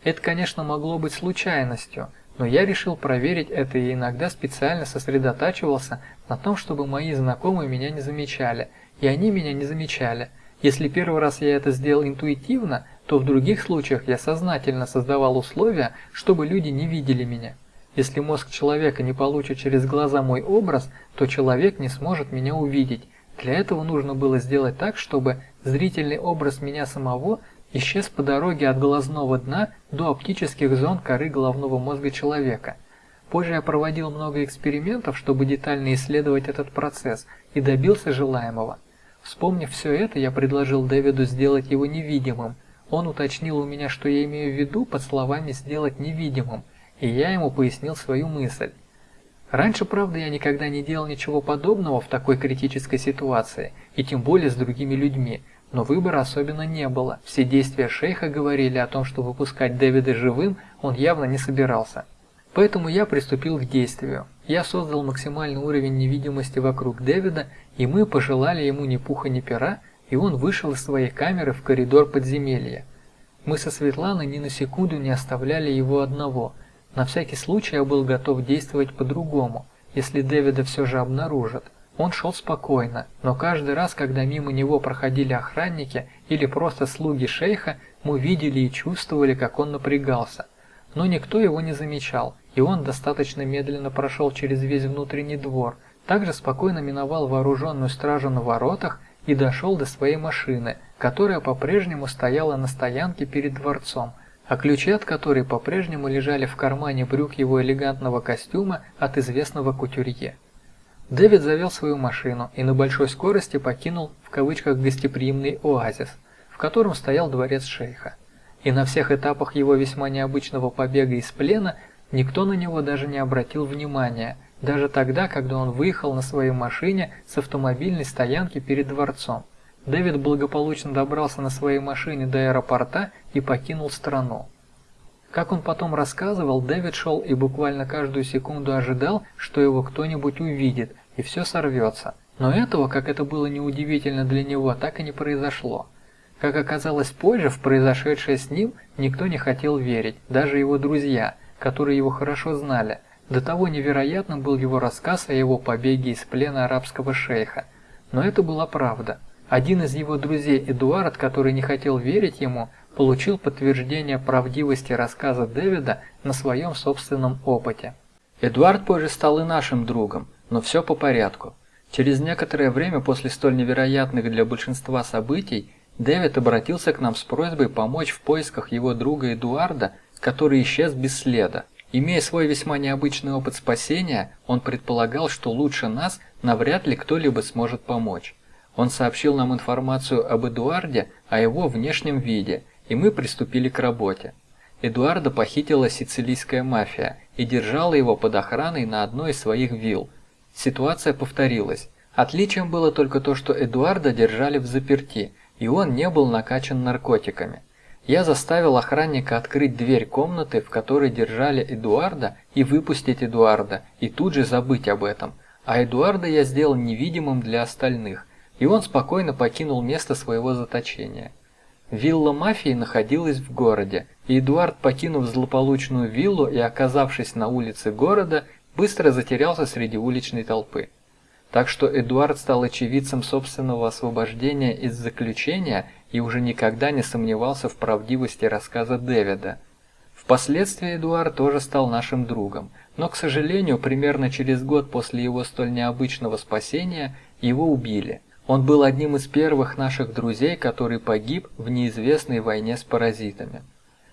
Это, конечно, могло быть случайностью, но я решил проверить это и иногда специально сосредотачивался на том, чтобы мои знакомые меня не замечали, и они меня не замечали. Если первый раз я это сделал интуитивно, то в других случаях я сознательно создавал условия, чтобы люди не видели меня. Если мозг человека не получит через глаза мой образ, то человек не сможет меня увидеть. Для этого нужно было сделать так, чтобы зрительный образ меня самого исчез по дороге от глазного дна до оптических зон коры головного мозга человека. Позже я проводил много экспериментов, чтобы детально исследовать этот процесс, и добился желаемого. Вспомнив все это, я предложил Дэвиду сделать его невидимым. Он уточнил у меня, что я имею в виду под словами «сделать невидимым», и я ему пояснил свою мысль. Раньше, правда, я никогда не делал ничего подобного в такой критической ситуации, и тем более с другими людьми, но выбора особенно не было. Все действия шейха говорили о том, что выпускать Дэвида живым он явно не собирался. Поэтому я приступил к действию. Я создал максимальный уровень невидимости вокруг Дэвида, и мы пожелали ему ни пуха ни пера, и он вышел из своей камеры в коридор подземелья. Мы со Светланой ни на секунду не оставляли его одного. На всякий случай я был готов действовать по-другому, если Дэвида все же обнаружат. Он шел спокойно, но каждый раз, когда мимо него проходили охранники или просто слуги шейха, мы видели и чувствовали, как он напрягался. Но никто его не замечал, и он достаточно медленно прошел через весь внутренний двор, также спокойно миновал вооруженную стражу на воротах и дошел до своей машины, которая по-прежнему стояла на стоянке перед дворцом, а ключи от которой по-прежнему лежали в кармане брюк его элегантного костюма от известного кутюрье. Дэвид завел свою машину и на большой скорости покинул в кавычках гостеприимный оазис, в котором стоял дворец шейха. И на всех этапах его весьма необычного побега из плена никто на него даже не обратил внимания, даже тогда, когда он выехал на своей машине с автомобильной стоянки перед дворцом. Дэвид благополучно добрался на своей машине до аэропорта и покинул страну. Как он потом рассказывал, Дэвид шел и буквально каждую секунду ожидал, что его кто-нибудь увидит, и все сорвется. Но этого, как это было неудивительно для него, так и не произошло. Как оказалось позже, в произошедшее с ним никто не хотел верить, даже его друзья, которые его хорошо знали. До того невероятным был его рассказ о его побеге из плена арабского шейха. Но это была правда. Один из его друзей, Эдуард, который не хотел верить ему, получил подтверждение правдивости рассказа Дэвида на своем собственном опыте. Эдуард позже стал и нашим другом, но все по порядку. Через некоторое время после столь невероятных для большинства событий Дэвид обратился к нам с просьбой помочь в поисках его друга Эдуарда, который исчез без следа. Имея свой весьма необычный опыт спасения, он предполагал, что лучше нас навряд ли кто-либо сможет помочь. Он сообщил нам информацию об Эдуарде, о его внешнем виде, и мы приступили к работе. Эдуарда похитила сицилийская мафия и держала его под охраной на одной из своих вилл, Ситуация повторилась. Отличием было только то, что Эдуарда держали в заперти, и он не был накачан наркотиками. Я заставил охранника открыть дверь комнаты, в которой держали Эдуарда, и выпустить Эдуарда, и тут же забыть об этом. А Эдуарда я сделал невидимым для остальных, и он спокойно покинул место своего заточения. Вилла мафии находилась в городе, и Эдуард, покинув злополучную виллу и оказавшись на улице города, быстро затерялся среди уличной толпы. Так что Эдуард стал очевидцем собственного освобождения из заключения и уже никогда не сомневался в правдивости рассказа Дэвида. Впоследствии Эдуард тоже стал нашим другом, но, к сожалению, примерно через год после его столь необычного спасения его убили. Он был одним из первых наших друзей, который погиб в неизвестной войне с паразитами.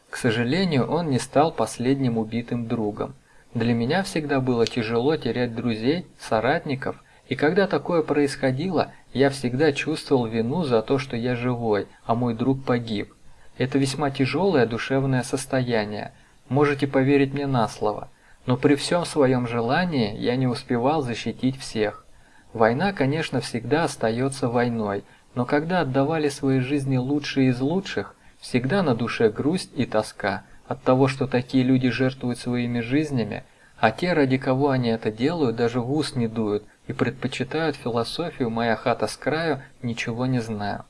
К сожалению, он не стал последним убитым другом. Для меня всегда было тяжело терять друзей, соратников, и когда такое происходило, я всегда чувствовал вину за то, что я живой, а мой друг погиб. Это весьма тяжелое душевное состояние, можете поверить мне на слово. Но при всем своем желании я не успевал защитить всех. Война, конечно, всегда остается войной, но когда отдавали свои жизни лучшие из лучших, всегда на душе грусть и тоска – от того, что такие люди жертвуют своими жизнями, а те, ради кого они это делают, даже в ус не дуют, и предпочитают философию «моя хата с краю, ничего не знаю».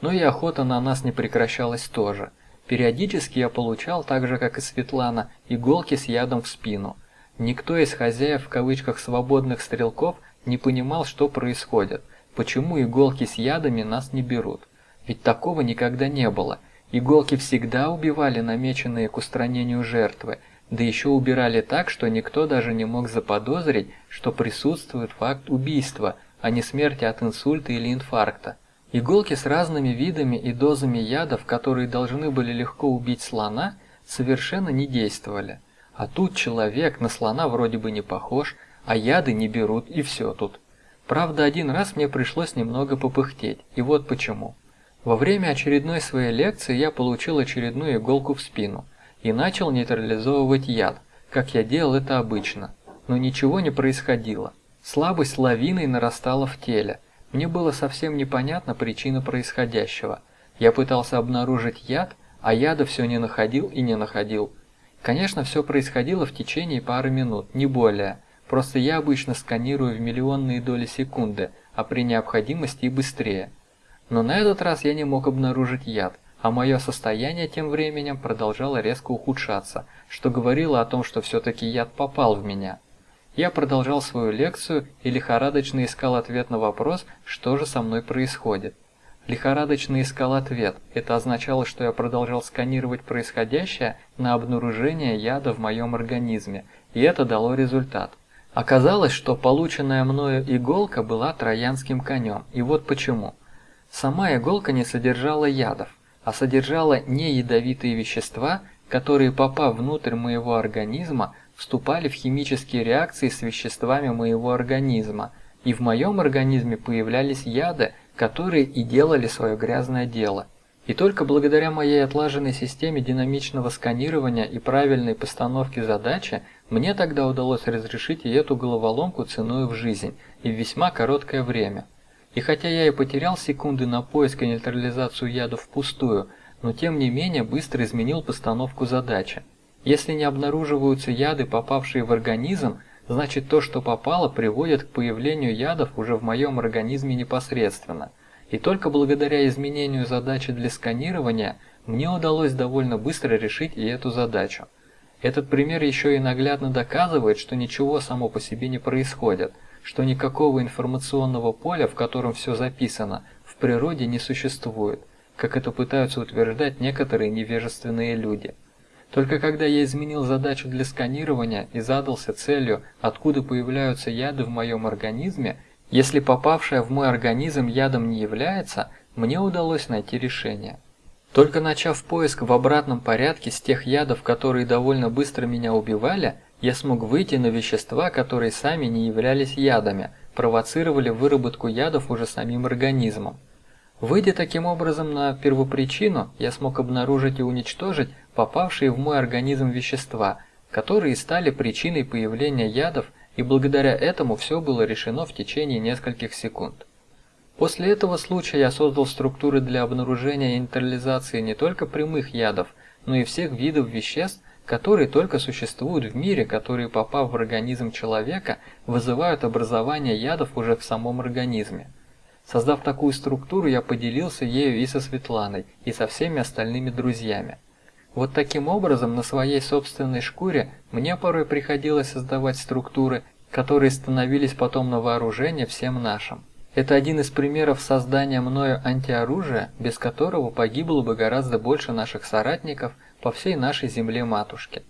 Но и охота на нас не прекращалась тоже. Периодически я получал, так же как и Светлана, иголки с ядом в спину. Никто из хозяев в кавычках «свободных стрелков» не понимал, что происходит, почему иголки с ядами нас не берут. Ведь такого никогда не было. Иголки всегда убивали намеченные к устранению жертвы, да еще убирали так, что никто даже не мог заподозрить, что присутствует факт убийства, а не смерти от инсульта или инфаркта. Иголки с разными видами и дозами ядов, которые должны были легко убить слона, совершенно не действовали. А тут человек на слона вроде бы не похож, а яды не берут и все тут. Правда, один раз мне пришлось немного попыхтеть, и вот почему. Во время очередной своей лекции я получил очередную иголку в спину и начал нейтрализовывать яд, как я делал это обычно. Но ничего не происходило. Слабость лавиной нарастала в теле. Мне было совсем непонятна причина происходящего. Я пытался обнаружить яд, а яда все не находил и не находил. Конечно, все происходило в течение пары минут, не более. Просто я обычно сканирую в миллионные доли секунды, а при необходимости и быстрее. Но на этот раз я не мог обнаружить яд, а мое состояние тем временем продолжало резко ухудшаться, что говорило о том, что все-таки яд попал в меня. Я продолжал свою лекцию и лихорадочно искал ответ на вопрос, что же со мной происходит. Лихорадочно искал ответ. Это означало, что я продолжал сканировать происходящее на обнаружение яда в моем организме, и это дало результат. Оказалось, что полученная мною иголка была троянским конем, и вот почему. Сама иголка не содержала ядов, а содержала неядовитые вещества, которые, попав внутрь моего организма, вступали в химические реакции с веществами моего организма, и в моем организме появлялись яды, которые и делали свое грязное дело. И только благодаря моей отлаженной системе динамичного сканирования и правильной постановке задачи, мне тогда удалось разрешить и эту головоломку ценой в жизнь, и в весьма короткое время. И хотя я и потерял секунды на поиск и нейтрализацию ядов впустую, но тем не менее быстро изменил постановку задачи. Если не обнаруживаются яды, попавшие в организм, значит то, что попало, приводит к появлению ядов уже в моем организме непосредственно. И только благодаря изменению задачи для сканирования мне удалось довольно быстро решить и эту задачу. Этот пример еще и наглядно доказывает, что ничего само по себе не происходит – что никакого информационного поля, в котором все записано, в природе не существует, как это пытаются утверждать некоторые невежественные люди. Только когда я изменил задачу для сканирования и задался целью, откуда появляются яды в моем организме, если попавшая в мой организм ядом не является, мне удалось найти решение. Только начав поиск в обратном порядке с тех ядов, которые довольно быстро меня убивали, я смог выйти на вещества, которые сами не являлись ядами, провоцировали выработку ядов уже самим организмом. Выйдя таким образом на первопричину, я смог обнаружить и уничтожить попавшие в мой организм вещества, которые стали причиной появления ядов, и благодаря этому все было решено в течение нескольких секунд. После этого случая я создал структуры для обнаружения и нейтрализации не только прямых ядов, но и всех видов веществ, которые только существуют в мире, которые, попав в организм человека, вызывают образование ядов уже в самом организме. Создав такую структуру, я поделился ею и со Светланой, и со всеми остальными друзьями. Вот таким образом, на своей собственной шкуре, мне порой приходилось создавать структуры, которые становились потом на вооружение всем нашим. Это один из примеров создания мною антиоружия, без которого погибло бы гораздо больше наших соратников – по всей нашей земле-матушке.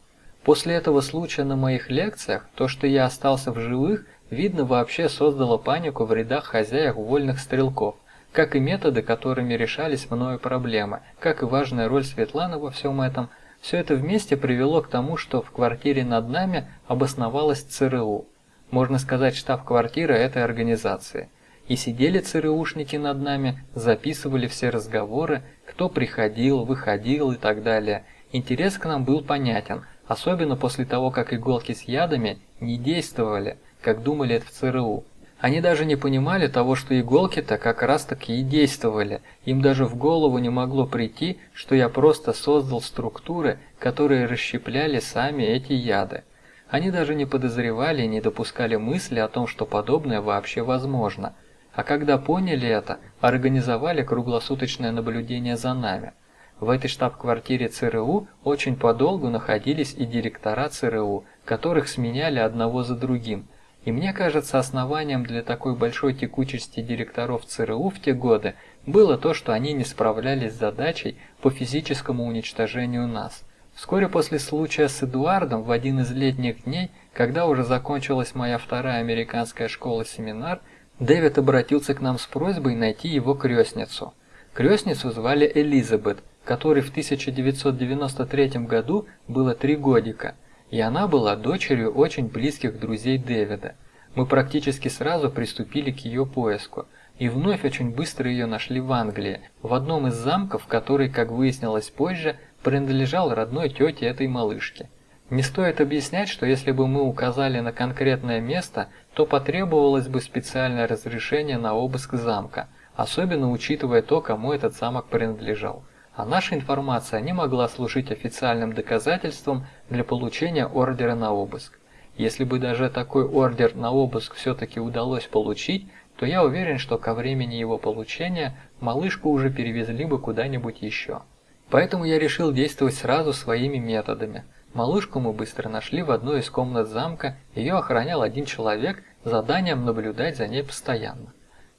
После этого случая на моих лекциях, то, что я остался в живых, видно вообще создало панику в рядах хозяев вольных стрелков, как и методы, которыми решались мною проблемы, как и важная роль Светланы во всем этом, все это вместе привело к тому, что в квартире над нами обосновалась ЦРУ. Можно сказать, штаб-квартира этой организации. И сидели ЦРУшники над нами, записывали все разговоры, кто приходил, выходил и так далее – Интерес к нам был понятен, особенно после того, как иголки с ядами не действовали, как думали это в ЦРУ. Они даже не понимали того, что иголки-то как раз таки и действовали. Им даже в голову не могло прийти, что я просто создал структуры, которые расщепляли сами эти яды. Они даже не подозревали и не допускали мысли о том, что подобное вообще возможно. А когда поняли это, организовали круглосуточное наблюдение за нами. В этой штаб-квартире ЦРУ очень подолгу находились и директора ЦРУ, которых сменяли одного за другим. И мне кажется, основанием для такой большой текучести директоров ЦРУ в те годы было то, что они не справлялись с задачей по физическому уничтожению нас. Вскоре после случая с Эдуардом в один из летних дней, когда уже закончилась моя вторая американская школа-семинар, Дэвид обратился к нам с просьбой найти его крестницу. Крестницу звали Элизабет, которой в 1993 году было три годика, и она была дочерью очень близких друзей Дэвида. Мы практически сразу приступили к ее поиску, и вновь очень быстро ее нашли в Англии, в одном из замков, который, как выяснилось позже, принадлежал родной тете этой малышки. Не стоит объяснять, что если бы мы указали на конкретное место, то потребовалось бы специальное разрешение на обыск замка, особенно учитывая то, кому этот замок принадлежал а наша информация не могла служить официальным доказательством для получения ордера на обыск. Если бы даже такой ордер на обыск все-таки удалось получить, то я уверен, что ко времени его получения малышку уже перевезли бы куда-нибудь еще. Поэтому я решил действовать сразу своими методами. Малышку мы быстро нашли в одной из комнат замка, ее охранял один человек с заданием наблюдать за ней постоянно.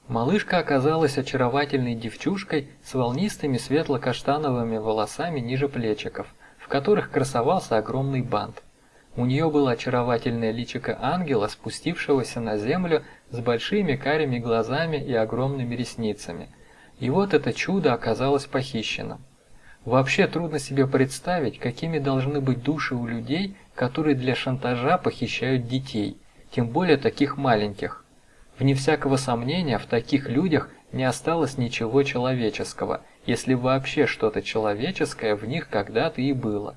Малышка оказалась очаровательной девчушкой с волнистыми светло-каштановыми волосами ниже плечиков, которых красовался огромный бант. У нее было очаровательное личико ангела, спустившегося на землю с большими карими глазами и огромными ресницами. И вот это чудо оказалось похищенным. Вообще трудно себе представить, какими должны быть души у людей, которые для шантажа похищают детей, тем более таких маленьких. Вне всякого сомнения, в таких людях не осталось ничего человеческого, если вообще что-то человеческое в них когда-то и было.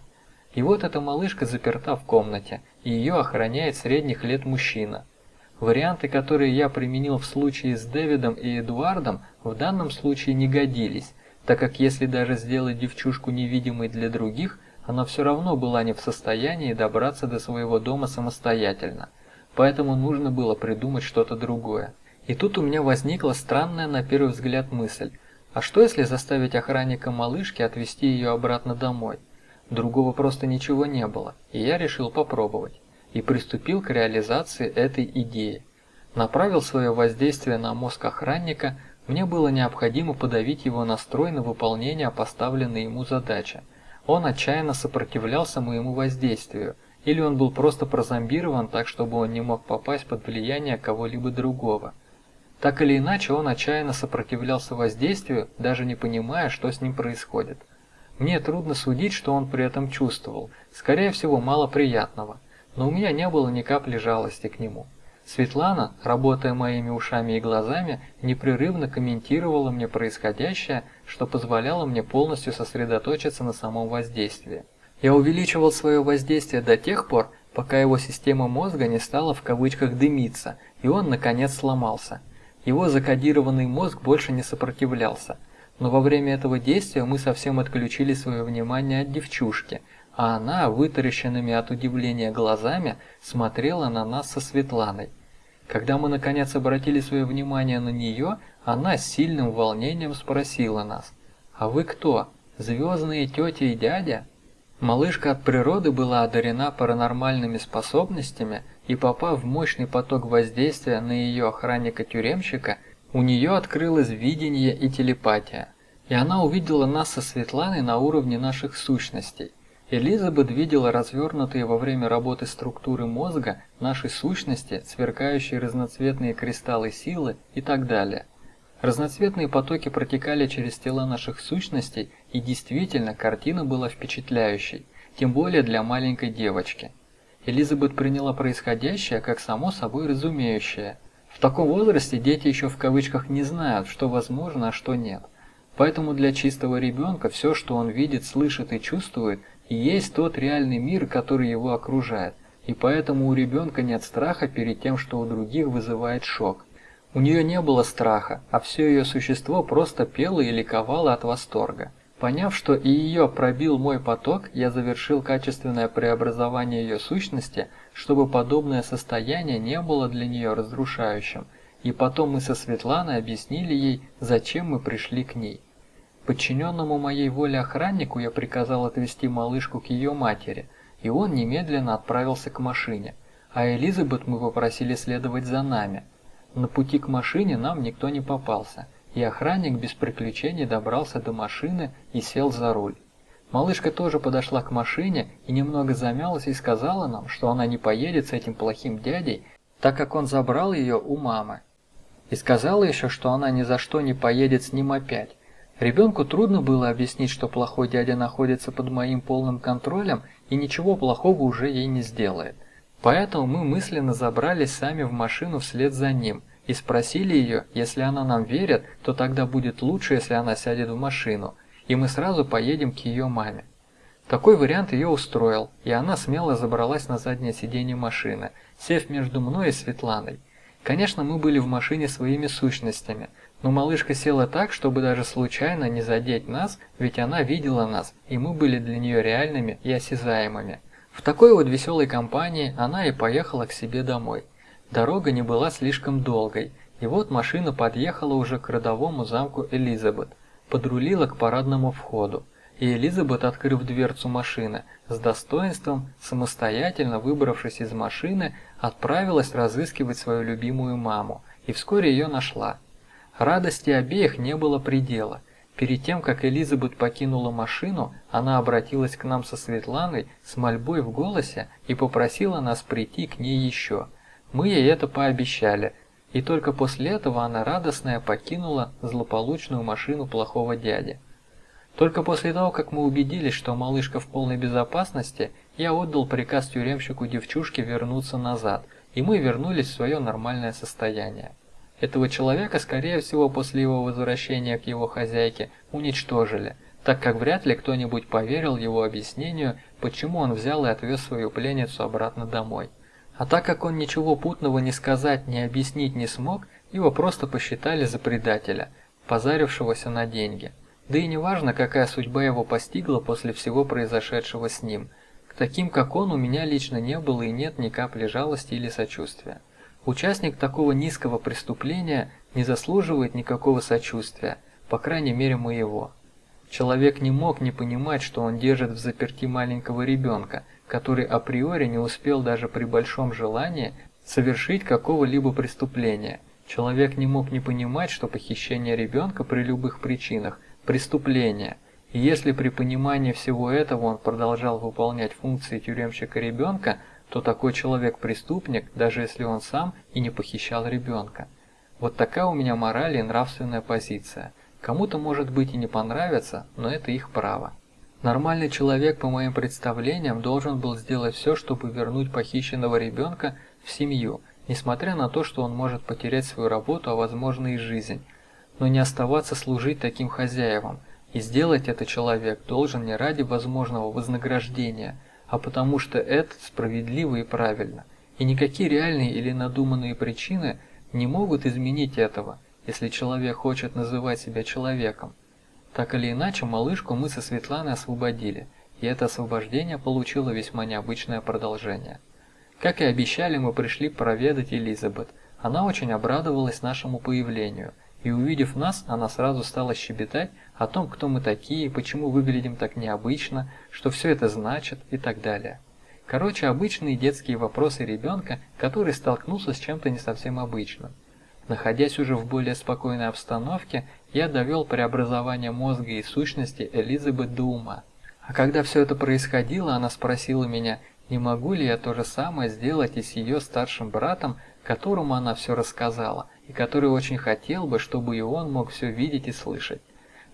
И вот эта малышка заперта в комнате, и ее охраняет средних лет мужчина. Варианты, которые я применил в случае с Дэвидом и Эдуардом, в данном случае не годились, так как если даже сделать девчушку невидимой для других, она все равно была не в состоянии добраться до своего дома самостоятельно поэтому нужно было придумать что-то другое. И тут у меня возникла странная на первый взгляд мысль, а что если заставить охранника малышки отвезти ее обратно домой? Другого просто ничего не было, и я решил попробовать. И приступил к реализации этой идеи. Направил свое воздействие на мозг охранника, мне было необходимо подавить его настрой на выполнение поставленной ему задачи. Он отчаянно сопротивлялся моему воздействию, или он был просто прозомбирован так, чтобы он не мог попасть под влияние кого-либо другого. Так или иначе, он отчаянно сопротивлялся воздействию, даже не понимая, что с ним происходит. Мне трудно судить, что он при этом чувствовал, скорее всего, мало приятного, но у меня не было ни капли жалости к нему. Светлана, работая моими ушами и глазами, непрерывно комментировала мне происходящее, что позволяло мне полностью сосредоточиться на самом воздействии. Я увеличивал свое воздействие до тех пор, пока его система мозга не стала в кавычках «дымиться», и он, наконец, сломался. Его закодированный мозг больше не сопротивлялся. Но во время этого действия мы совсем отключили свое внимание от девчушки, а она, вытаращенными от удивления глазами, смотрела на нас со Светланой. Когда мы наконец обратили свое внимание на нее, она с сильным волнением спросила нас, «А вы кто? Звездные тетя и дядя?» Малышка от природы была одарена паранормальными способностями, и попав в мощный поток воздействия на ее охранника-тюремщика, у нее открылось видение и телепатия. И она увидела нас со Светланой на уровне наших сущностей. Элизабет видела развернутые во время работы структуры мозга нашей сущности, сверкающие разноцветные кристаллы силы и так далее. Разноцветные потоки протекали через тела наших сущностей, и действительно, картина была впечатляющей, тем более для маленькой девочки. Элизабет приняла происходящее как само собой разумеющее. В таком возрасте дети еще в кавычках не знают, что возможно, а что нет. Поэтому для чистого ребенка все, что он видит, слышит и чувствует, и есть тот реальный мир, который его окружает. И поэтому у ребенка нет страха перед тем, что у других вызывает шок. У нее не было страха, а все ее существо просто пело и ликовало от восторга. Поняв, что и ее пробил мой поток, я завершил качественное преобразование ее сущности, чтобы подобное состояние не было для нее разрушающим, и потом мы со Светланой объяснили ей, зачем мы пришли к ней. Подчиненному моей воле охраннику я приказал отвезти малышку к ее матери, и он немедленно отправился к машине, а Элизабет мы попросили следовать за нами. На пути к машине нам никто не попался, и охранник без приключений добрался до машины и сел за руль. Малышка тоже подошла к машине и немного замялась и сказала нам, что она не поедет с этим плохим дядей, так как он забрал ее у мамы. И сказала еще, что она ни за что не поедет с ним опять, Ребенку трудно было объяснить, что плохой дядя находится под моим полным контролем и ничего плохого уже ей не сделает. Поэтому мы мысленно забрались сами в машину вслед за ним и спросили ее, если она нам верит, то тогда будет лучше, если она сядет в машину, и мы сразу поедем к ее маме. Такой вариант ее устроил, и она смело забралась на заднее сиденье машины, сев между мной и Светланой. Конечно, мы были в машине своими сущностями – но малышка села так, чтобы даже случайно не задеть нас, ведь она видела нас, и мы были для нее реальными и осязаемыми. В такой вот веселой компании она и поехала к себе домой. Дорога не была слишком долгой, и вот машина подъехала уже к родовому замку Элизабет, подрулила к парадному входу, и Элизабет, открыв дверцу машины, с достоинством, самостоятельно выбравшись из машины, отправилась разыскивать свою любимую маму, и вскоре ее нашла. Радости обеих не было предела. Перед тем, как Элизабет покинула машину, она обратилась к нам со Светланой с мольбой в голосе и попросила нас прийти к ней еще. Мы ей это пообещали, и только после этого она радостная покинула злополучную машину плохого дяди. Только после того, как мы убедились, что малышка в полной безопасности, я отдал приказ тюремщику девчушке вернуться назад, и мы вернулись в свое нормальное состояние. Этого человека, скорее всего, после его возвращения к его хозяйке уничтожили, так как вряд ли кто-нибудь поверил его объяснению, почему он взял и отвез свою пленницу обратно домой. А так как он ничего путного не сказать, не объяснить не смог, его просто посчитали за предателя, позарившегося на деньги. Да и неважно, какая судьба его постигла после всего произошедшего с ним. К таким, как он, у меня лично не было и нет ни капли жалости или сочувствия. Участник такого низкого преступления не заслуживает никакого сочувствия, по крайней мере моего. Человек не мог не понимать, что он держит в заперти маленького ребенка, который априори не успел даже при большом желании совершить какого-либо преступления. Человек не мог не понимать, что похищение ребенка при любых причинах – преступление. И если при понимании всего этого он продолжал выполнять функции тюремщика ребенка – то такой человек преступник, даже если он сам и не похищал ребенка. Вот такая у меня мораль и нравственная позиция. Кому-то может быть и не понравится, но это их право. Нормальный человек, по моим представлениям, должен был сделать все, чтобы вернуть похищенного ребенка в семью, несмотря на то, что он может потерять свою работу, а возможно и жизнь. Но не оставаться служить таким хозяевам. И сделать это человек должен не ради возможного вознаграждения – а потому что это справедливо и правильно. И никакие реальные или надуманные причины не могут изменить этого, если человек хочет называть себя человеком. Так или иначе, малышку мы со Светланой освободили, и это освобождение получило весьма необычное продолжение. Как и обещали, мы пришли проведать Элизабет. Она очень обрадовалась нашему появлению – и увидев нас, она сразу стала щебетать о том, кто мы такие, почему выглядим так необычно, что все это значит и так далее. Короче, обычные детские вопросы ребенка, который столкнулся с чем-то не совсем обычным. Находясь уже в более спокойной обстановке, я довел преобразование мозга и сущности Элизабет до ума. А когда все это происходило, она спросила меня, не могу ли я то же самое сделать и с ее старшим братом, которому она все рассказала, и который очень хотел бы, чтобы и он мог все видеть и слышать.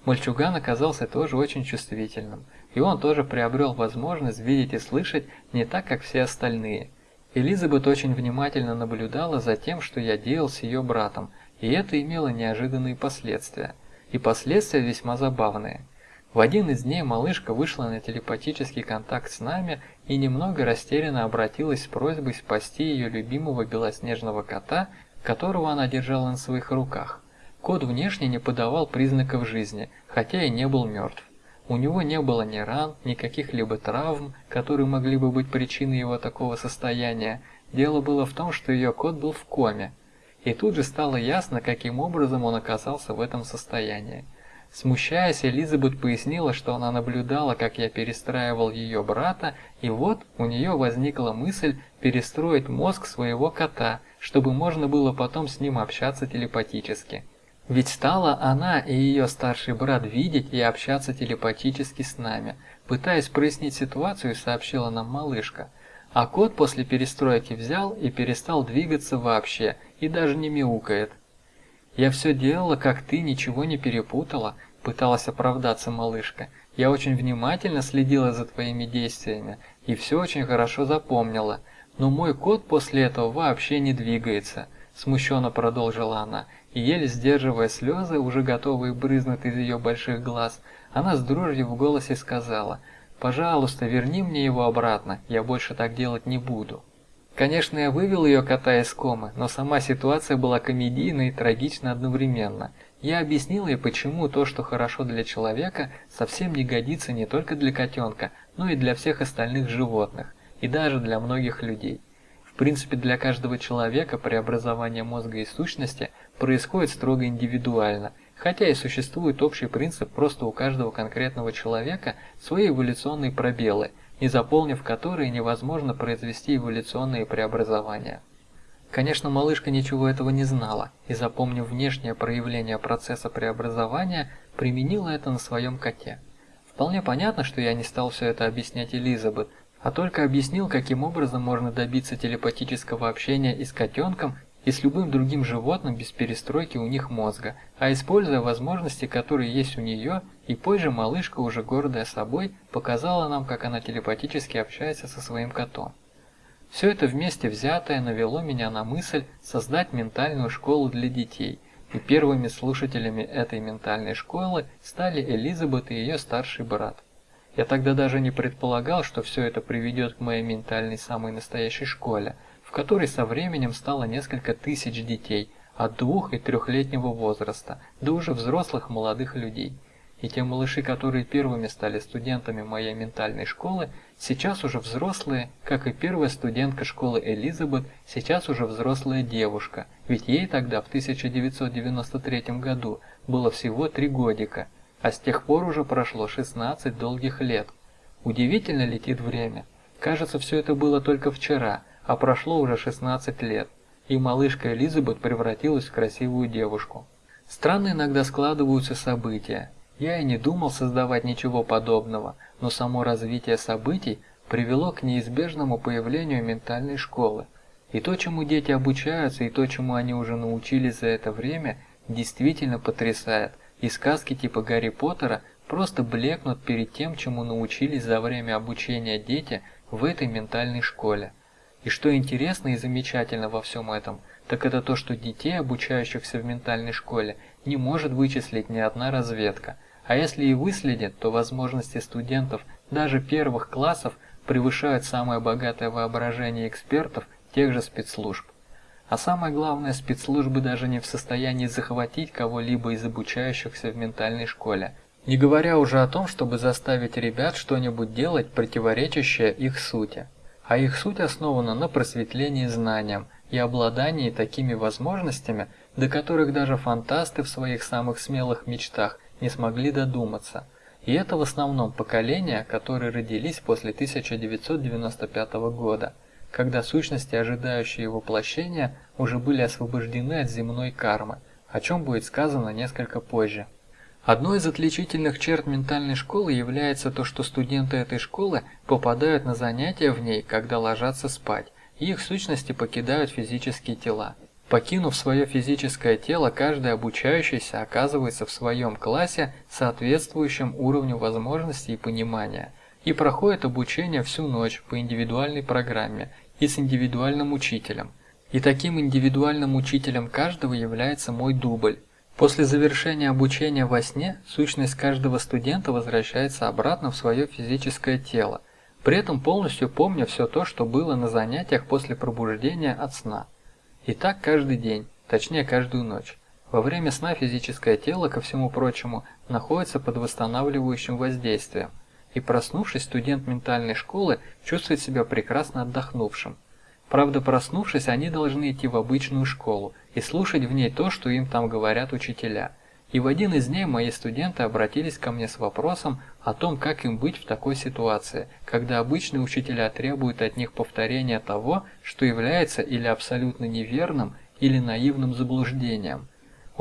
Мальчуган оказался тоже очень чувствительным, и он тоже приобрел возможность видеть и слышать не так, как все остальные. Элизабет очень внимательно наблюдала за тем, что я делал с ее братом, и это имело неожиданные последствия. И последствия весьма забавные. В один из дней малышка вышла на телепатический контакт с нами и немного растерянно обратилась с просьбой спасти ее любимого белоснежного кота которого она держала на своих руках. Кот внешне не подавал признаков жизни, хотя и не был мертв. У него не было ни ран, ни каких-либо травм, которые могли бы быть причиной его такого состояния. Дело было в том, что ее кот был в коме. И тут же стало ясно, каким образом он оказался в этом состоянии. Смущаясь, Элизабет пояснила, что она наблюдала, как я перестраивал ее брата, и вот у нее возникла мысль перестроить мозг своего кота, чтобы можно было потом с ним общаться телепатически. Ведь стала она и ее старший брат видеть и общаться телепатически с нами. Пытаясь прояснить ситуацию, сообщила нам малышка. А кот после перестройки взял и перестал двигаться вообще, и даже не мяукает. «Я все делала, как ты, ничего не перепутала», – пыталась оправдаться малышка. «Я очень внимательно следила за твоими действиями и все очень хорошо запомнила. Но мой кот после этого вообще не двигается», – смущенно продолжила она. И еле сдерживая слезы, уже готовые брызнуть из ее больших глаз, она с дрожью в голосе сказала «Пожалуйста, верни мне его обратно, я больше так делать не буду». Конечно, я вывел ее кота из комы, но сама ситуация была комедийной и трагична одновременно. Я объяснил ей, почему то, что хорошо для человека, совсем не годится не только для котенка, но и для всех остальных животных, и даже для многих людей. В принципе, для каждого человека преобразование мозга и сущности происходит строго индивидуально, хотя и существует общий принцип, просто у каждого конкретного человека свои эволюционные пробелы – и заполнив которые невозможно произвести эволюционные преобразования. Конечно, малышка ничего этого не знала, и запомнив внешнее проявление процесса преобразования, применила это на своем коте. Вполне понятно, что я не стал все это объяснять Элизабет, а только объяснил, каким образом можно добиться телепатического общения и с котенком, и с любым другим животным без перестройки у них мозга, а используя возможности, которые есть у нее, и позже малышка, уже гордая собой, показала нам, как она телепатически общается со своим котом. Все это вместе взятое навело меня на мысль создать ментальную школу для детей, и первыми слушателями этой ментальной школы стали Элизабет и ее старший брат. Я тогда даже не предполагал, что все это приведет к моей ментальной самой настоящей школе – в которой со временем стало несколько тысяч детей от двух- и трехлетнего возраста до уже взрослых молодых людей. И те малыши, которые первыми стали студентами моей ментальной школы, сейчас уже взрослые, как и первая студентка школы Элизабет, сейчас уже взрослая девушка, ведь ей тогда в 1993 году было всего три годика, а с тех пор уже прошло 16 долгих лет. Удивительно летит время. Кажется, все это было только вчера – а прошло уже 16 лет, и малышка Элизабет превратилась в красивую девушку. Странно иногда складываются события. Я и не думал создавать ничего подобного, но само развитие событий привело к неизбежному появлению ментальной школы. И то, чему дети обучаются, и то, чему они уже научились за это время, действительно потрясает. И сказки типа Гарри Поттера просто блекнут перед тем, чему научились за время обучения дети в этой ментальной школе. И что интересно и замечательно во всем этом, так это то, что детей, обучающихся в ментальной школе, не может вычислить ни одна разведка. А если и выследит, то возможности студентов даже первых классов превышают самое богатое воображение экспертов тех же спецслужб. А самое главное, спецслужбы даже не в состоянии захватить кого-либо из обучающихся в ментальной школе, не говоря уже о том, чтобы заставить ребят что-нибудь делать, противоречащее их сути а их суть основана на просветлении знанием и обладании такими возможностями, до которых даже фантасты в своих самых смелых мечтах не смогли додуматься. И это в основном поколения, которые родились после 1995 года, когда сущности, ожидающие воплощения, уже были освобождены от земной кармы, о чем будет сказано несколько позже. Одной из отличительных черт ментальной школы является то, что студенты этой школы попадают на занятия в ней, когда ложатся спать, и их сущности покидают физические тела. Покинув свое физическое тело, каждый обучающийся оказывается в своем классе, соответствующем уровню возможностей и понимания, и проходит обучение всю ночь по индивидуальной программе и с индивидуальным учителем. И таким индивидуальным учителем каждого является мой дубль, После завершения обучения во сне, сущность каждого студента возвращается обратно в свое физическое тело, при этом полностью помня все то, что было на занятиях после пробуждения от сна. И так каждый день, точнее каждую ночь. Во время сна физическое тело, ко всему прочему, находится под восстанавливающим воздействием, и проснувшись, студент ментальной школы чувствует себя прекрасно отдохнувшим. Правда, проснувшись, они должны идти в обычную школу и слушать в ней то, что им там говорят учителя. И в один из дней мои студенты обратились ко мне с вопросом о том, как им быть в такой ситуации, когда обычные учителя требуют от них повторения того, что является или абсолютно неверным, или наивным заблуждением.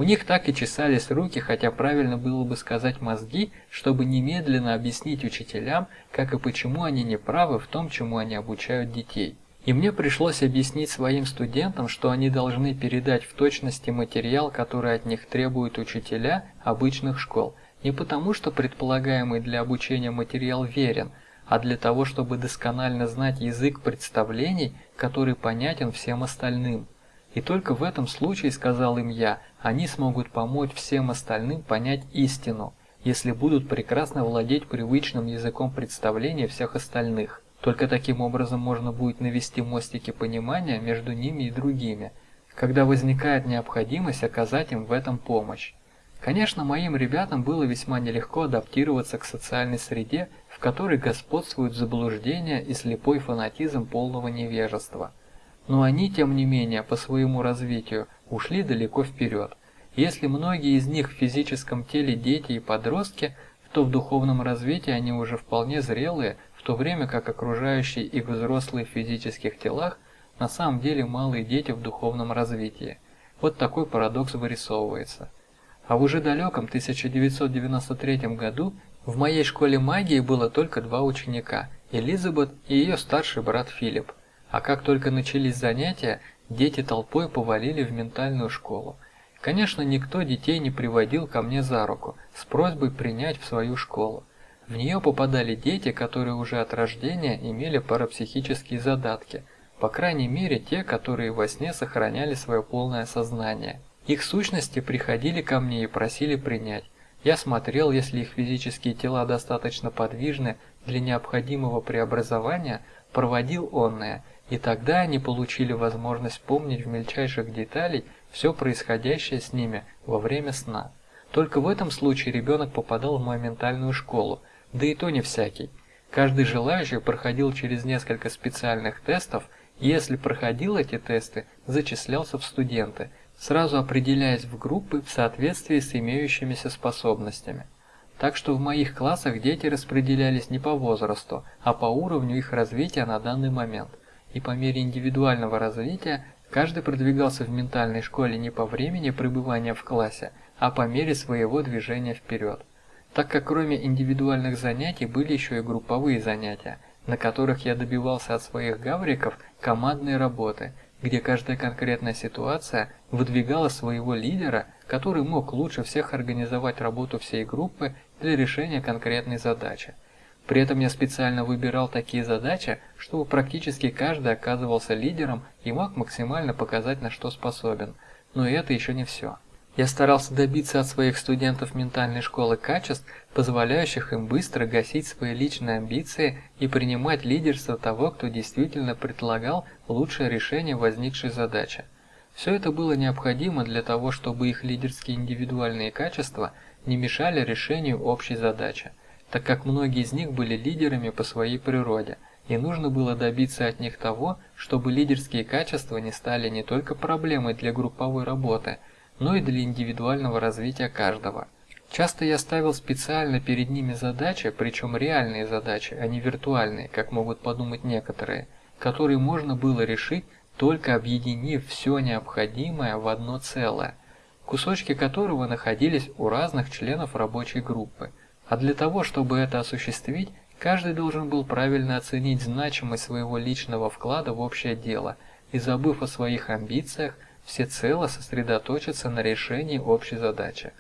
У них так и чесались руки, хотя правильно было бы сказать мозги, чтобы немедленно объяснить учителям, как и почему они не правы в том, чему они обучают детей. И мне пришлось объяснить своим студентам, что они должны передать в точности материал, который от них требуют учителя обычных школ, не потому что предполагаемый для обучения материал верен, а для того, чтобы досконально знать язык представлений, который понятен всем остальным. И только в этом случае, сказал им я, они смогут помочь всем остальным понять истину, если будут прекрасно владеть привычным языком представления всех остальных. Только таким образом можно будет навести мостики понимания между ними и другими, когда возникает необходимость оказать им в этом помощь. Конечно, моим ребятам было весьма нелегко адаптироваться к социальной среде, в которой господствуют заблуждения и слепой фанатизм полного невежества. Но они, тем не менее, по своему развитию ушли далеко вперед. Если многие из них в физическом теле дети и подростки, то в духовном развитии они уже вполне зрелые, в то время как окружающие их взрослые в физических телах на самом деле малые дети в духовном развитии. Вот такой парадокс вырисовывается. А в уже далеком 1993 году в моей школе магии было только два ученика – Элизабет и ее старший брат Филипп. А как только начались занятия, дети толпой повалили в ментальную школу. Конечно, никто детей не приводил ко мне за руку с просьбой принять в свою школу. В нее попадали дети, которые уже от рождения имели парапсихические задатки, по крайней мере те, которые во сне сохраняли свое полное сознание. Их сущности приходили ко мне и просили принять. Я смотрел, если их физические тела достаточно подвижны для необходимого преобразования, проводил онное, и тогда они получили возможность помнить в мельчайших деталях все происходящее с ними во время сна. Только в этом случае ребенок попадал в мою ментальную школу, да и то не всякий. Каждый желающий проходил через несколько специальных тестов, и если проходил эти тесты, зачислялся в студенты, сразу определяясь в группы в соответствии с имеющимися способностями. Так что в моих классах дети распределялись не по возрасту, а по уровню их развития на данный момент. И по мере индивидуального развития каждый продвигался в ментальной школе не по времени пребывания в классе, а по мере своего движения вперед так как кроме индивидуальных занятий были еще и групповые занятия, на которых я добивался от своих гавриков командной работы, где каждая конкретная ситуация выдвигала своего лидера, который мог лучше всех организовать работу всей группы для решения конкретной задачи. При этом я специально выбирал такие задачи, чтобы практически каждый оказывался лидером и мог максимально показать на что способен. Но это еще не все. Я старался добиться от своих студентов ментальной школы качеств, позволяющих им быстро гасить свои личные амбиции и принимать лидерство того, кто действительно предлагал лучшее решение возникшей задачи. Все это было необходимо для того, чтобы их лидерские индивидуальные качества не мешали решению общей задачи, так как многие из них были лидерами по своей природе, и нужно было добиться от них того, чтобы лидерские качества не стали не только проблемой для групповой работы – но и для индивидуального развития каждого. Часто я ставил специально перед ними задачи, причем реальные задачи, а не виртуальные, как могут подумать некоторые, которые можно было решить, только объединив все необходимое в одно целое, кусочки которого находились у разных членов рабочей группы. А для того, чтобы это осуществить, каждый должен был правильно оценить значимость своего личного вклада в общее дело и, забыв о своих амбициях, всецело сосредоточиться на решении общей задачи.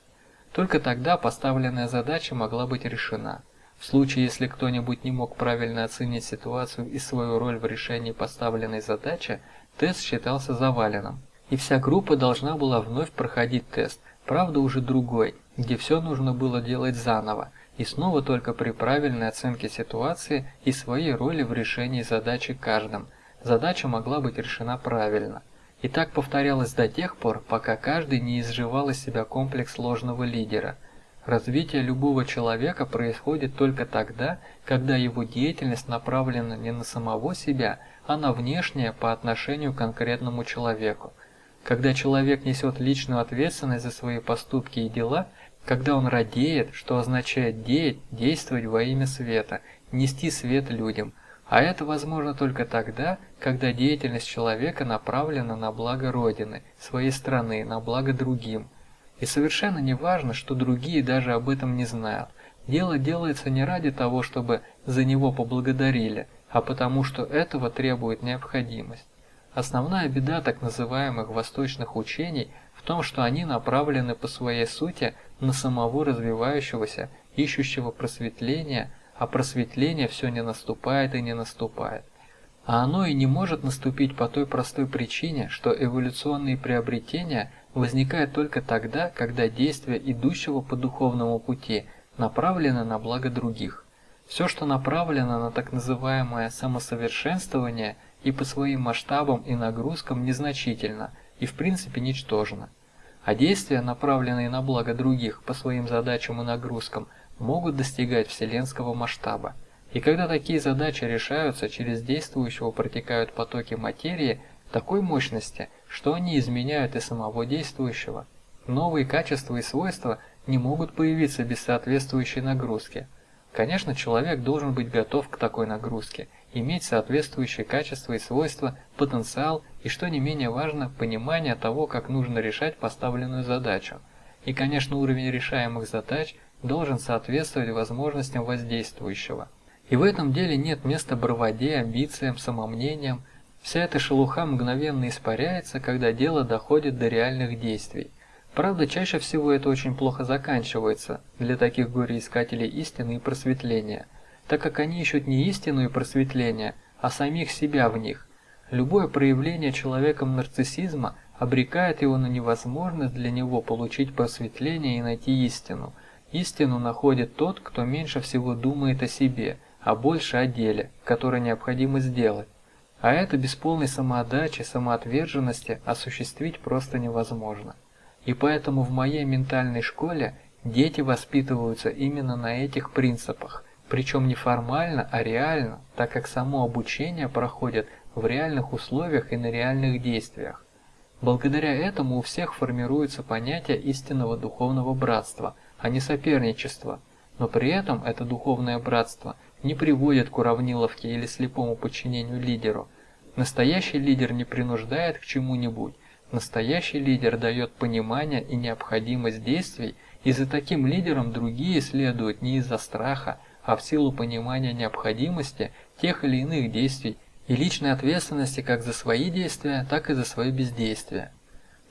Только тогда поставленная задача могла быть решена. В случае, если кто-нибудь не мог правильно оценить ситуацию и свою роль в решении поставленной задачи, тест считался заваленным. И вся группа должна была вновь проходить тест, правда уже другой, где все нужно было делать заново, и снова только при правильной оценке ситуации и своей роли в решении задачи каждым. Задача могла быть решена правильно. И так повторялось до тех пор, пока каждый не изживал из себя комплекс ложного лидера. Развитие любого человека происходит только тогда, когда его деятельность направлена не на самого себя, а на внешнее по отношению к конкретному человеку. Когда человек несет личную ответственность за свои поступки и дела, когда он радеет, что означает деять, действовать во имя света, нести свет людям, а это возможно только тогда, когда деятельность человека направлена на благо Родины, своей страны, на благо другим. И совершенно не важно, что другие даже об этом не знают. Дело делается не ради того, чтобы за него поблагодарили, а потому что этого требует необходимость. Основная беда так называемых восточных учений в том, что они направлены по своей сути на самого развивающегося, ищущего просветления, а просветление все не наступает и не наступает. А оно и не может наступить по той простой причине, что эволюционные приобретения возникают только тогда, когда действия идущего по духовному пути направлены на благо других. Все, что направлено на так называемое самосовершенствование и по своим масштабам и нагрузкам незначительно и в принципе ничтожно. А действия, направленные на благо других по своим задачам и нагрузкам – могут достигать вселенского масштаба. И когда такие задачи решаются, через действующего протекают потоки материи такой мощности, что они изменяют и самого действующего. Новые качества и свойства не могут появиться без соответствующей нагрузки. Конечно, человек должен быть готов к такой нагрузке, иметь соответствующие качества и свойства, потенциал и, что не менее важно, понимание того, как нужно решать поставленную задачу. И, конечно, уровень решаемых задач – должен соответствовать возможностям воздействующего. И в этом деле нет места браваде, амбициям, самомнениям. Вся эта шелуха мгновенно испаряется, когда дело доходит до реальных действий. Правда, чаще всего это очень плохо заканчивается для таких горе-искателей истины и просветления, так как они ищут не истину и просветление, а самих себя в них. Любое проявление человеком нарциссизма обрекает его на невозможность для него получить просветление и найти истину – Истину находит тот, кто меньше всего думает о себе, а больше о деле, которое необходимо сделать. А это без полной самоотдачи, самоотверженности осуществить просто невозможно. И поэтому в моей ментальной школе дети воспитываются именно на этих принципах, причем не формально, а реально, так как само обучение проходит в реальных условиях и на реальных действиях. Благодаря этому у всех формируется понятие истинного духовного братства – а не соперничество, но при этом это духовное братство не приводит к уравниловке или слепому подчинению лидеру. Настоящий лидер не принуждает к чему-нибудь, настоящий лидер дает понимание и необходимость действий, и за таким лидером другие следуют не из-за страха, а в силу понимания необходимости тех или иных действий и личной ответственности как за свои действия, так и за свое бездействие.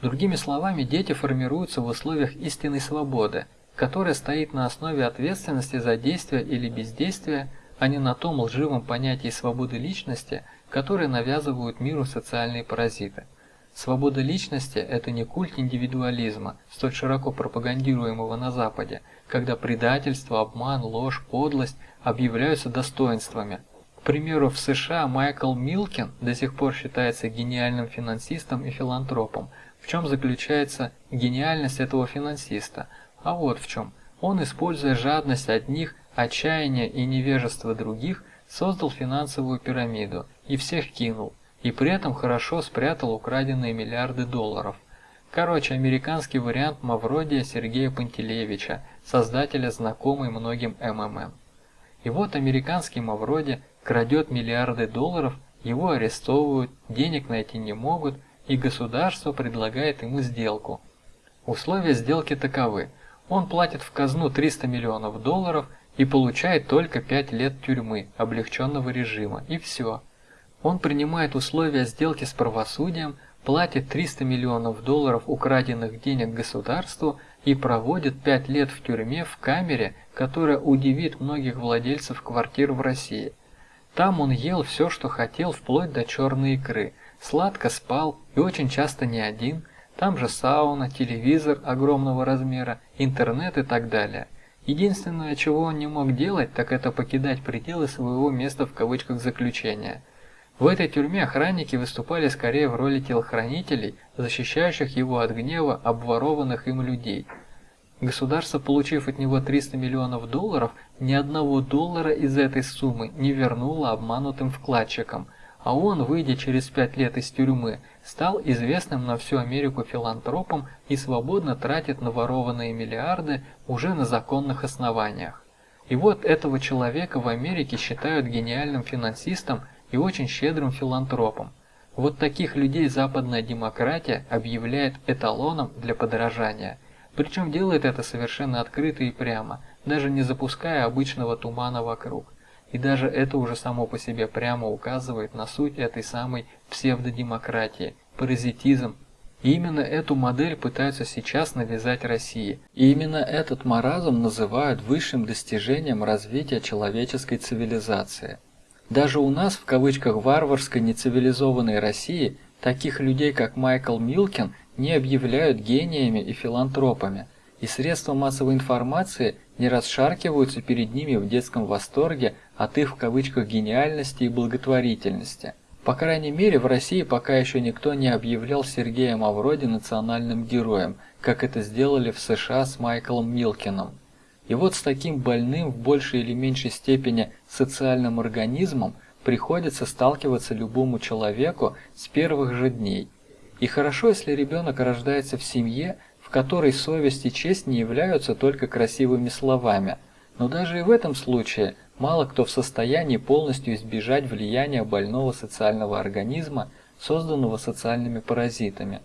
Другими словами, дети формируются в условиях истинной свободы, которая стоит на основе ответственности за действие или бездействие, а не на том лживом понятии свободы личности, которое навязывают миру социальные паразиты. Свобода личности – это не культ индивидуализма, столь широко пропагандируемого на Западе, когда предательство, обман, ложь, подлость объявляются достоинствами. К примеру, в США Майкл Милкин до сих пор считается гениальным финансистом и филантропом. В чем заключается гениальность этого финансиста – а вот в чем. Он, используя жадность одних, отчаяние и невежество других, создал финансовую пирамиду и всех кинул, и при этом хорошо спрятал украденные миллиарды долларов. Короче, американский вариант Мавродия Сергея Пантелеевича, создателя знакомой многим МММ. И вот американский Мавроди крадет миллиарды долларов, его арестовывают, денег найти не могут, и государство предлагает ему сделку. Условия сделки таковы. Он платит в казну 300 миллионов долларов и получает только 5 лет тюрьмы, облегченного режима, и все. Он принимает условия сделки с правосудием, платит 300 миллионов долларов украденных денег государству и проводит 5 лет в тюрьме в камере, которая удивит многих владельцев квартир в России. Там он ел все, что хотел, вплоть до черной икры, сладко спал и очень часто не один – там же сауна, телевизор огромного размера, интернет и так далее. Единственное, чего он не мог делать, так это покидать пределы своего места в кавычках заключения. В этой тюрьме охранники выступали скорее в роли телохранителей, защищающих его от гнева обворованных им людей. Государство, получив от него 300 миллионов долларов, ни одного доллара из этой суммы не вернуло обманутым вкладчикам, а он, выйдя через пять лет из тюрьмы, стал известным на всю Америку филантропом и свободно тратит наворованные миллиарды уже на законных основаниях. И вот этого человека в Америке считают гениальным финансистом и очень щедрым филантропом. Вот таких людей западная демократия объявляет эталоном для подражания. Причем делает это совершенно открыто и прямо, даже не запуская обычного тумана вокруг. И даже это уже само по себе прямо указывает на суть этой самой псевдодемократии, паразитизм. И именно эту модель пытаются сейчас навязать России. И именно этот маразм называют высшим достижением развития человеческой цивилизации. Даже у нас, в кавычках, варварской нецивилизованной России, таких людей, как Майкл Милкин, не объявляют гениями и филантропами, и средства массовой информации не расшаркиваются перед ними в детском восторге от их в кавычках гениальности и благотворительности. По крайней мере, в России пока еще никто не объявлял Сергея Мавроди национальным героем, как это сделали в США с Майклом Милкиным. И вот с таким больным в большей или меньшей степени социальным организмом приходится сталкиваться любому человеку с первых же дней. И хорошо, если ребенок рождается в семье, в которой совесть и честь не являются только красивыми словами. Но даже и в этом случае Мало кто в состоянии полностью избежать влияния больного социального организма, созданного социальными паразитами.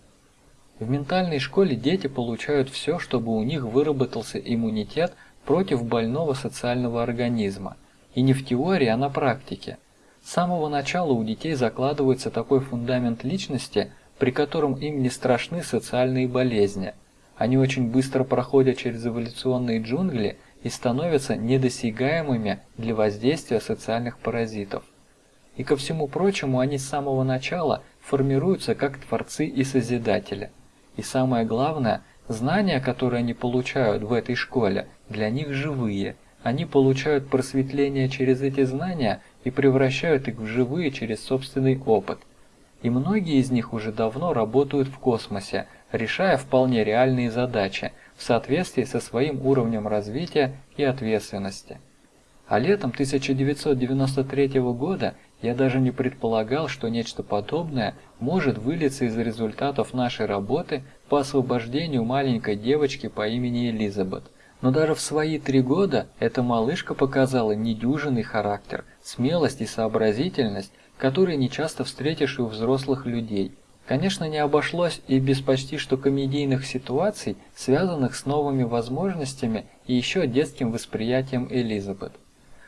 В ментальной школе дети получают все, чтобы у них выработался иммунитет против больного социального организма. И не в теории, а на практике. С самого начала у детей закладывается такой фундамент личности, при котором им не страшны социальные болезни. Они очень быстро проходят через эволюционные джунгли и становятся недосягаемыми для воздействия социальных паразитов. И ко всему прочему они с самого начала формируются как творцы и созидатели. И самое главное, знания, которые они получают в этой школе, для них живые. Они получают просветление через эти знания и превращают их в живые через собственный опыт. И многие из них уже давно работают в космосе, решая вполне реальные задачи – в соответствии со своим уровнем развития и ответственности. А летом 1993 года я даже не предполагал, что нечто подобное может вылиться из результатов нашей работы по освобождению маленькой девочки по имени Элизабет. Но даже в свои три года эта малышка показала недюжинный характер, смелость и сообразительность, которые нечасто встретишь и у взрослых людей – Конечно, не обошлось и без почти что комедийных ситуаций, связанных с новыми возможностями и еще детским восприятием Элизабет.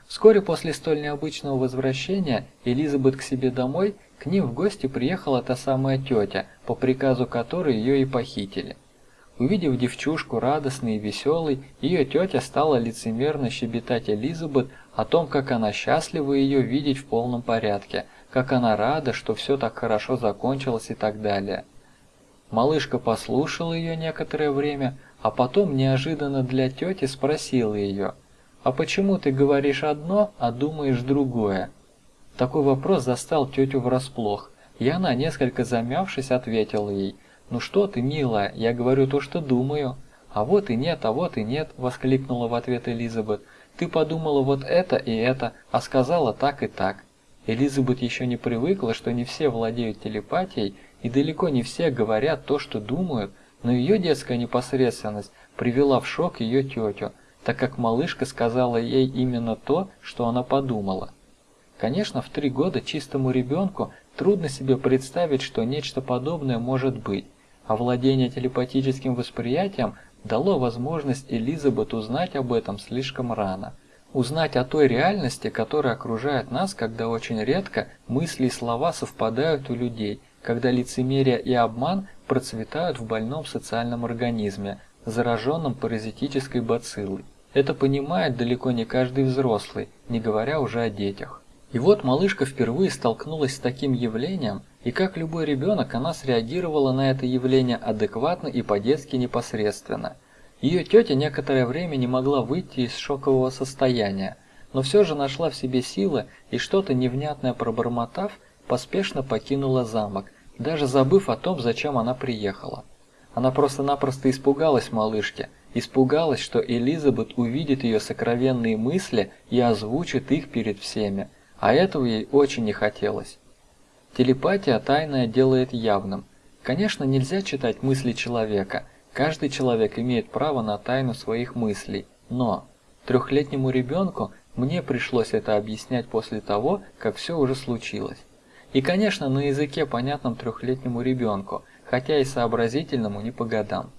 Вскоре после столь необычного возвращения Элизабет к себе домой, к ним в гости приехала та самая тетя, по приказу которой ее и похитили. Увидев девчушку радостной и веселой, ее тетя стала лицемерно щебетать Элизабет о том, как она счастлива ее видеть в полном порядке – как она рада, что все так хорошо закончилось и так далее. Малышка послушала ее некоторое время, а потом неожиданно для тети спросила ее, «А почему ты говоришь одно, а думаешь другое?» Такой вопрос застал тетю врасплох, и она, несколько замявшись, ответила ей, «Ну что ты, милая, я говорю то, что думаю». «А вот и нет, а вот и нет», — воскликнула в ответ Элизабет. «Ты подумала вот это и это, а сказала так и так». Элизабет еще не привыкла, что не все владеют телепатией и далеко не все говорят то, что думают, но ее детская непосредственность привела в шок ее тетю, так как малышка сказала ей именно то, что она подумала. Конечно, в три года чистому ребенку трудно себе представить, что нечто подобное может быть, а владение телепатическим восприятием дало возможность Элизабет узнать об этом слишком рано – узнать о той реальности, которая окружает нас, когда очень редко мысли и слова совпадают у людей, когда лицемерие и обман процветают в больном социальном организме, зараженном паразитической бациллой. Это понимает далеко не каждый взрослый, не говоря уже о детях. И вот малышка впервые столкнулась с таким явлением, и как любой ребенок, она среагировала на это явление адекватно и по-детски непосредственно – ее тетя некоторое время не могла выйти из шокового состояния, но все же нашла в себе силы и что-то невнятное пробормотав, поспешно покинула замок, даже забыв о том, зачем она приехала. Она просто-напросто испугалась малышки, испугалась, что Элизабет увидит ее сокровенные мысли и озвучит их перед всеми, а этого ей очень не хотелось. Телепатия тайное делает явным. Конечно, нельзя читать мысли человека, каждый человек имеет право на тайну своих мыслей, но трехлетнему ребенку мне пришлось это объяснять после того, как все уже случилось. И, конечно, на языке, понятном трехлетнему ребенку, хотя и сообразительному не по годам.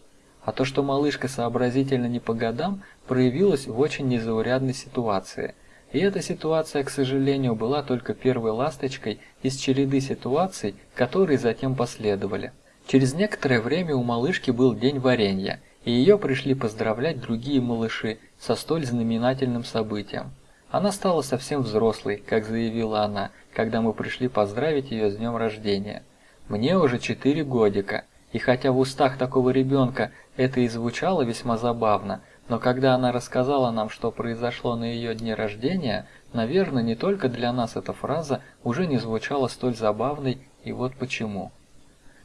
А то, что малышка сообразительно не по годам, проявилось в очень незаурядной ситуации – и эта ситуация, к сожалению, была только первой ласточкой из череды ситуаций, которые затем последовали. Через некоторое время у малышки был день варенья, и ее пришли поздравлять другие малыши со столь знаменательным событием. Она стала совсем взрослой, как заявила она, когда мы пришли поздравить ее с днем рождения. Мне уже четыре годика, и хотя в устах такого ребенка это и звучало весьма забавно, но когда она рассказала нам, что произошло на ее дне рождения, наверное, не только для нас эта фраза уже не звучала столь забавной, и вот почему.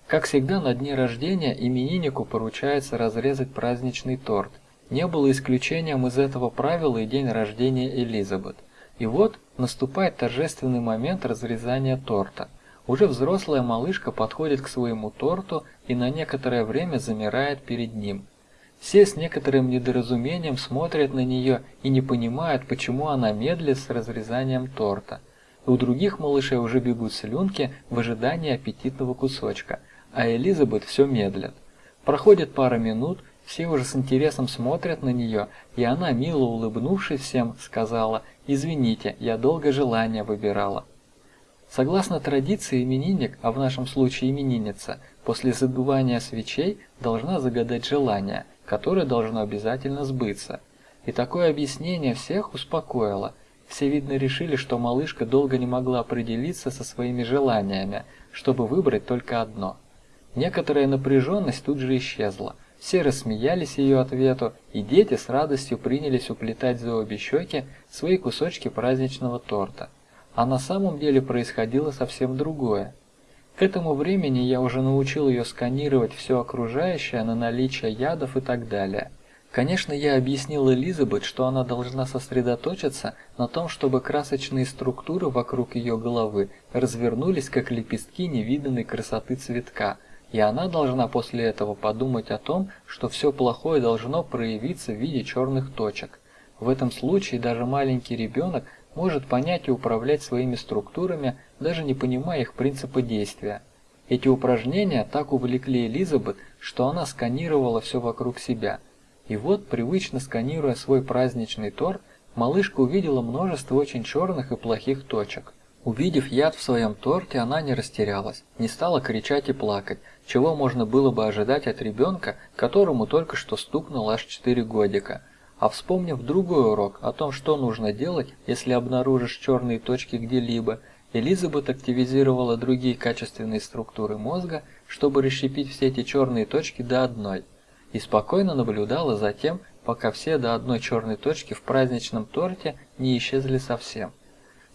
Как всегда, на дне рождения имениннику поручается разрезать праздничный торт. Не было исключением из этого правила и день рождения Элизабет. И вот наступает торжественный момент разрезания торта. Уже взрослая малышка подходит к своему торту и на некоторое время замирает перед ним – все с некоторым недоразумением смотрят на нее и не понимают, почему она медлит с разрезанием торта. У других малышей уже бегут слюнки в ожидании аппетитного кусочка, а Элизабет все медлит. Проходит пара минут, все уже с интересом смотрят на нее, и она, мило улыбнувшись всем, сказала «Извините, я долго желание выбирала». Согласно традиции, именинник, а в нашем случае именинница, после задувания свечей должна загадать желание – которое должно обязательно сбыться. И такое объяснение всех успокоило. Все, видно, решили, что малышка долго не могла определиться со своими желаниями, чтобы выбрать только одно. Некоторая напряженность тут же исчезла. Все рассмеялись ее ответу, и дети с радостью принялись уплетать за обе щеки свои кусочки праздничного торта. А на самом деле происходило совсем другое. К этому времени я уже научил ее сканировать все окружающее на наличие ядов и так далее. Конечно, я объяснил Элизабет, что она должна сосредоточиться на том, чтобы красочные структуры вокруг ее головы развернулись, как лепестки невиданной красоты цветка, и она должна после этого подумать о том, что все плохое должно проявиться в виде черных точек. В этом случае даже маленький ребенок может понять и управлять своими структурами, даже не понимая их принципа действия. Эти упражнения так увлекли Элизабет, что она сканировала все вокруг себя. И вот, привычно сканируя свой праздничный торт, малышка увидела множество очень черных и плохих точек. Увидев яд в своем торте, она не растерялась, не стала кричать и плакать, чего можно было бы ожидать от ребенка, которому только что стукнуло аж 4 годика – а вспомнив другой урок о том, что нужно делать, если обнаружишь черные точки где-либо, Элизабет активизировала другие качественные структуры мозга, чтобы расщепить все эти черные точки до одной, и спокойно наблюдала за тем, пока все до одной черной точки в праздничном торте не исчезли совсем.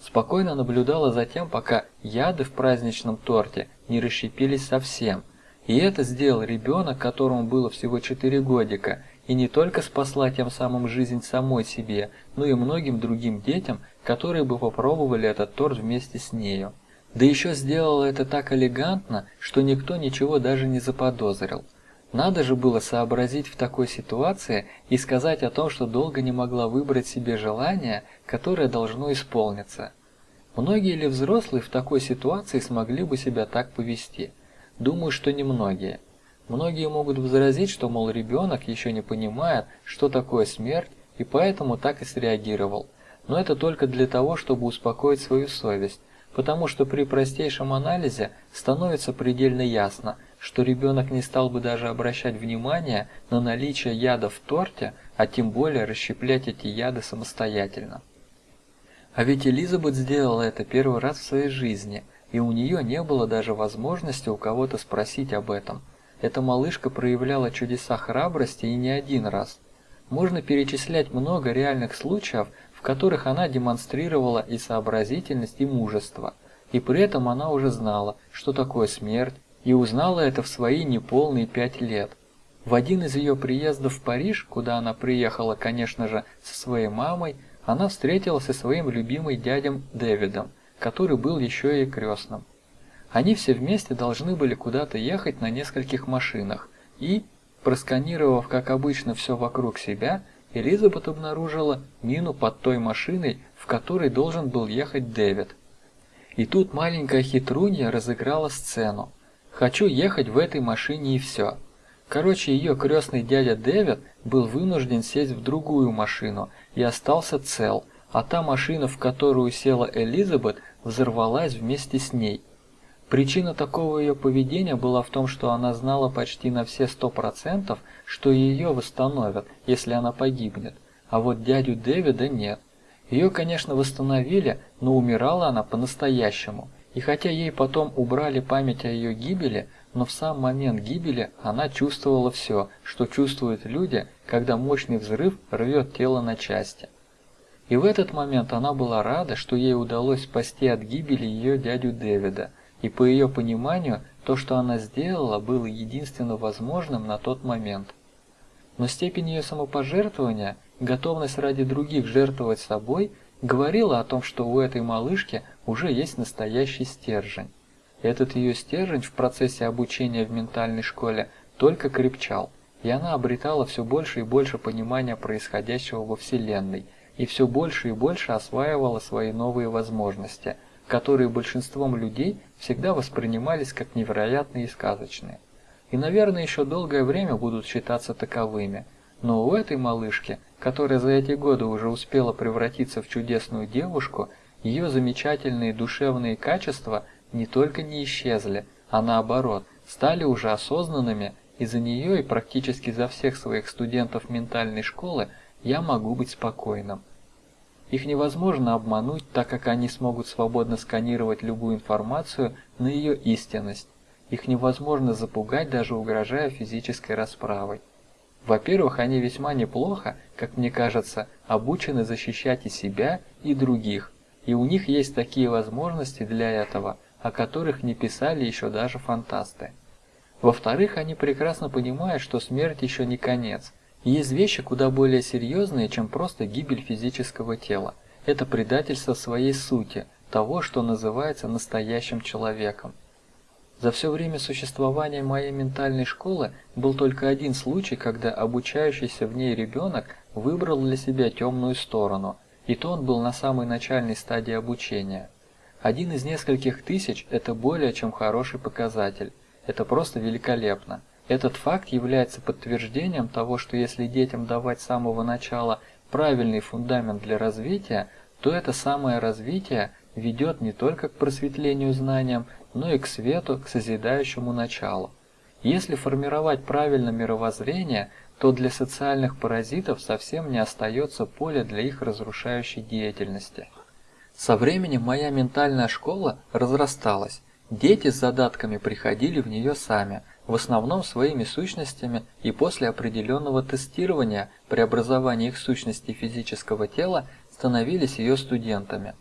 Спокойно наблюдала за тем, пока яды в праздничном торте не расщепились совсем. И это сделал ребенок, которому было всего 4 годика, и не только спасла тем самым жизнь самой себе, но и многим другим детям, которые бы попробовали этот торт вместе с нею. Да еще сделала это так элегантно, что никто ничего даже не заподозрил. Надо же было сообразить в такой ситуации и сказать о том, что долго не могла выбрать себе желание, которое должно исполниться. Многие ли взрослые в такой ситуации смогли бы себя так повести? Думаю, что немногие. Многие могут возразить, что, мол, ребенок еще не понимает, что такое смерть, и поэтому так и среагировал. Но это только для того, чтобы успокоить свою совесть, потому что при простейшем анализе становится предельно ясно, что ребенок не стал бы даже обращать внимание на наличие яда в торте, а тем более расщеплять эти яды самостоятельно. А ведь Элизабет сделала это первый раз в своей жизни, и у нее не было даже возможности у кого-то спросить об этом – эта малышка проявляла чудеса храбрости и не один раз. Можно перечислять много реальных случаев, в которых она демонстрировала и сообразительность, и мужество. и при этом она уже знала, что такое смерть, и узнала это в свои неполные пять лет. В один из ее приездов в Париж, куда она приехала, конечно же, со своей мамой, она встретилась со своим любимым дядем Дэвидом, который был еще и крестным. Они все вместе должны были куда-то ехать на нескольких машинах, и, просканировав, как обычно, все вокруг себя, Элизабет обнаружила мину под той машиной, в которой должен был ехать Дэвид. И тут маленькая хитрунья разыграла сцену. «Хочу ехать в этой машине и все». Короче, ее крестный дядя Дэвид был вынужден сесть в другую машину и остался цел, а та машина, в которую села Элизабет, взорвалась вместе с ней. Причина такого ее поведения была в том, что она знала почти на все сто процентов, что ее восстановят, если она погибнет, а вот дядю Дэвида нет. Ее, конечно, восстановили, но умирала она по-настоящему, и хотя ей потом убрали память о ее гибели, но в сам момент гибели она чувствовала все, что чувствуют люди, когда мощный взрыв рвет тело на части. И в этот момент она была рада, что ей удалось спасти от гибели ее дядю Дэвида, и по ее пониманию, то, что она сделала, было единственно возможным на тот момент. Но степень ее самопожертвования, готовность ради других жертвовать собой, говорила о том, что у этой малышки уже есть настоящий стержень. Этот ее стержень в процессе обучения в ментальной школе только крепчал, и она обретала все больше и больше понимания происходящего во Вселенной, и все больше и больше осваивала свои новые возможности, которые большинством людей всегда воспринимались как невероятные и сказочные. И, наверное, еще долгое время будут считаться таковыми. Но у этой малышки, которая за эти годы уже успела превратиться в чудесную девушку, ее замечательные душевные качества – не только не исчезли, а наоборот, стали уже осознанными, и за нее и практически за всех своих студентов ментальной школы я могу быть спокойным. Их невозможно обмануть, так как они смогут свободно сканировать любую информацию на ее истинность. Их невозможно запугать, даже угрожая физической расправой. Во-первых, они весьма неплохо, как мне кажется, обучены защищать и себя, и других, и у них есть такие возможности для этого – о которых не писали еще даже фантасты. Во-вторых, они прекрасно понимают, что смерть еще не конец. Есть вещи куда более серьезные, чем просто гибель физического тела. Это предательство своей сути, того, что называется настоящим человеком. За все время существования моей ментальной школы был только один случай, когда обучающийся в ней ребенок выбрал для себя темную сторону, и то он был на самой начальной стадии обучения – один из нескольких тысяч – это более чем хороший показатель. Это просто великолепно. Этот факт является подтверждением того, что если детям давать с самого начала правильный фундамент для развития, то это самое развитие ведет не только к просветлению знаниям, но и к свету, к созидающему началу. Если формировать правильно мировоззрение, то для социальных паразитов совсем не остается поля для их разрушающей деятельности. Со временем моя ментальная школа разрасталась. Дети с задатками приходили в нее сами, в основном своими сущностями и после определенного тестирования преобразования их сущности физического тела становились ее студентами.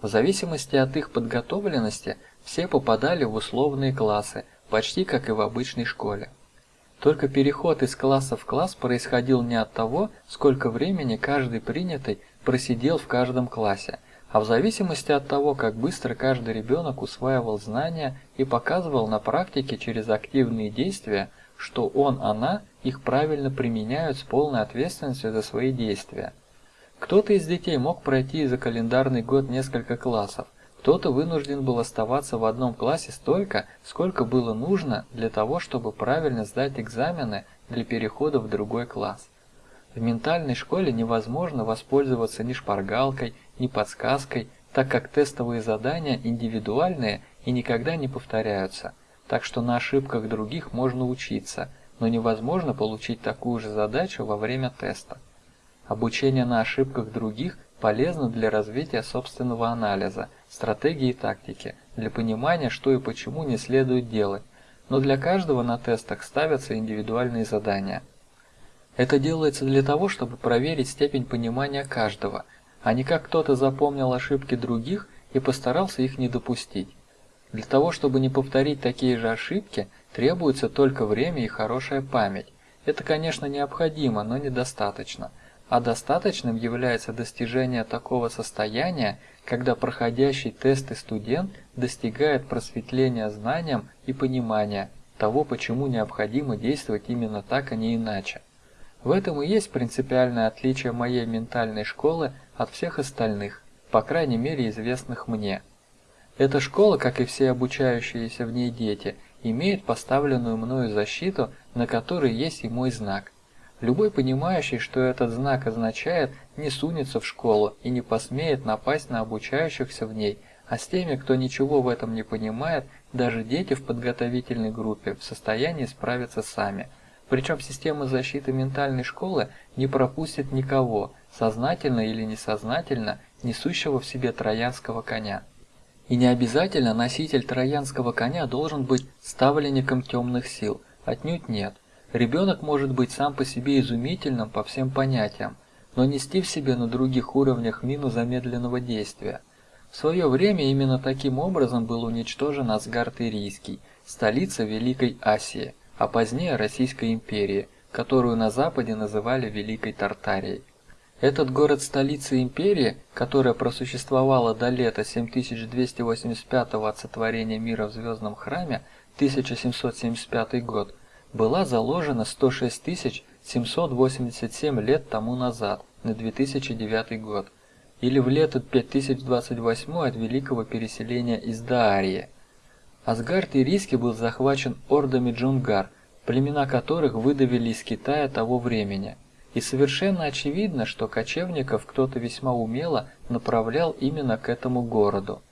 В зависимости от их подготовленности все попадали в условные классы, почти как и в обычной школе. Только переход из класса в класс происходил не от того, сколько времени каждый принятый просидел в каждом классе, а в зависимости от того, как быстро каждый ребенок усваивал знания и показывал на практике через активные действия, что он, она их правильно применяют с полной ответственностью за свои действия. Кто-то из детей мог пройти за календарный год несколько классов, кто-то вынужден был оставаться в одном классе столько, сколько было нужно для того, чтобы правильно сдать экзамены для перехода в другой класс. В ментальной школе невозможно воспользоваться ни шпаргалкой, ни подсказкой, так как тестовые задания индивидуальные и никогда не повторяются, так что на ошибках других можно учиться, но невозможно получить такую же задачу во время теста. Обучение на ошибках других полезно для развития собственного анализа, стратегии и тактики, для понимания, что и почему не следует делать, но для каждого на тестах ставятся индивидуальные задания. Это делается для того, чтобы проверить степень понимания каждого – а не как кто-то запомнил ошибки других и постарался их не допустить. Для того, чтобы не повторить такие же ошибки, требуется только время и хорошая память. Это, конечно, необходимо, но недостаточно. А достаточным является достижение такого состояния, когда проходящий тесты студент достигает просветления знанием и понимания того, почему необходимо действовать именно так, а не иначе. В этом и есть принципиальное отличие моей ментальной школы от всех остальных, по крайней мере известных мне. Эта школа, как и все обучающиеся в ней дети, имеет поставленную мною защиту, на которой есть и мой знак. Любой понимающий, что этот знак означает, не сунется в школу и не посмеет напасть на обучающихся в ней, а с теми, кто ничего в этом не понимает, даже дети в подготовительной группе в состоянии справиться сами. Причем система защиты ментальной школы не пропустит никого, сознательно или несознательно, несущего в себе троянского коня. И не обязательно носитель троянского коня должен быть ставленником темных сил, отнюдь нет. Ребенок может быть сам по себе изумительным по всем понятиям, но нести в себе на других уровнях мину замедленного действия. В свое время именно таким образом был уничтожен Асгард Ирийский, столица Великой Асии, а позднее Российской империи, которую на Западе называли Великой Тартарией. Этот город столица империи, которая просуществовала до лета 7285 от сотворения мира в Звездном храме 1775 год, была заложена 106 787 лет тому назад, на 2009 год, или в лето 5028 от великого переселения из Даарии. Асгард Ирийский был захвачен ордами джунгар, племена которых выдавили из Китая того времени – и совершенно очевидно, что кочевников кто-то весьма умело направлял именно к этому городу.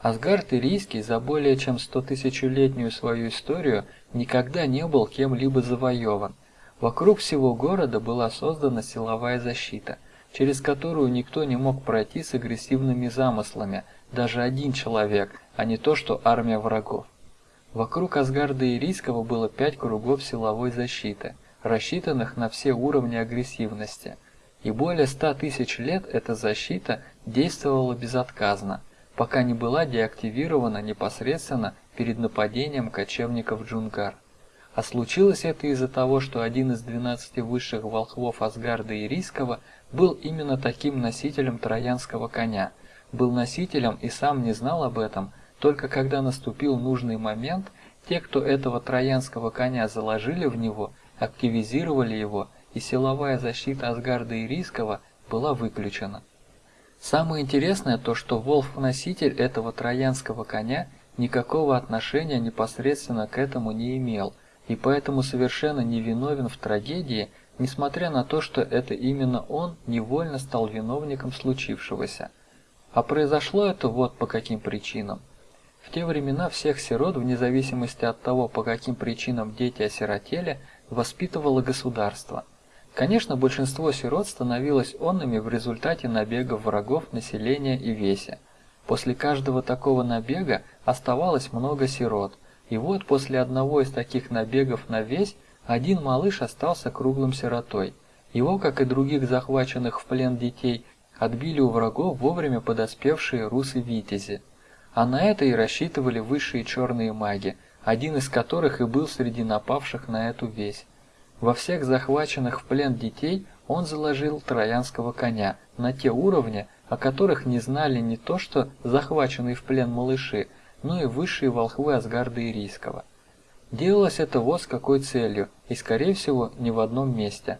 Асгард Ирийский за более чем стотысячелетнюю свою историю никогда не был кем-либо завоеван. Вокруг всего города была создана силовая защита, через которую никто не мог пройти с агрессивными замыслами, даже один человек, а не то что армия врагов. Вокруг Асгарда Ирийского было пять кругов силовой защиты – рассчитанных на все уровни агрессивности, и более 100 тысяч лет эта защита действовала безотказно, пока не была деактивирована непосредственно перед нападением кочевников Джунгар. А случилось это из-за того, что один из 12 высших волхвов Асгарда и Рийского был именно таким носителем троянского коня, был носителем и сам не знал об этом, только когда наступил нужный момент, те, кто этого троянского коня заложили в него, активизировали его, и силовая защита Асгарда и Рискова была выключена. Самое интересное то, что Волф-носитель этого троянского коня никакого отношения непосредственно к этому не имел, и поэтому совершенно не виновен в трагедии, несмотря на то, что это именно он невольно стал виновником случившегося. А произошло это вот по каким причинам. В те времена всех сирот, вне зависимости от того, по каким причинам дети осиротели, воспитывало государство. Конечно, большинство сирот становилось онными в результате набегов врагов населения и весе. После каждого такого набега оставалось много сирот, и вот после одного из таких набегов на весь один малыш остался круглым сиротой. Его, как и других захваченных в плен детей, отбили у врагов вовремя подоспевшие русы-витязи. А на это и рассчитывали высшие черные маги, один из которых и был среди напавших на эту весь. Во всех захваченных в плен детей он заложил троянского коня на те уровни, о которых не знали не то что захваченные в плен малыши, но и высшие волхвы Асгарда Ирийского. Делалось это вот с какой целью, и скорее всего не в одном месте.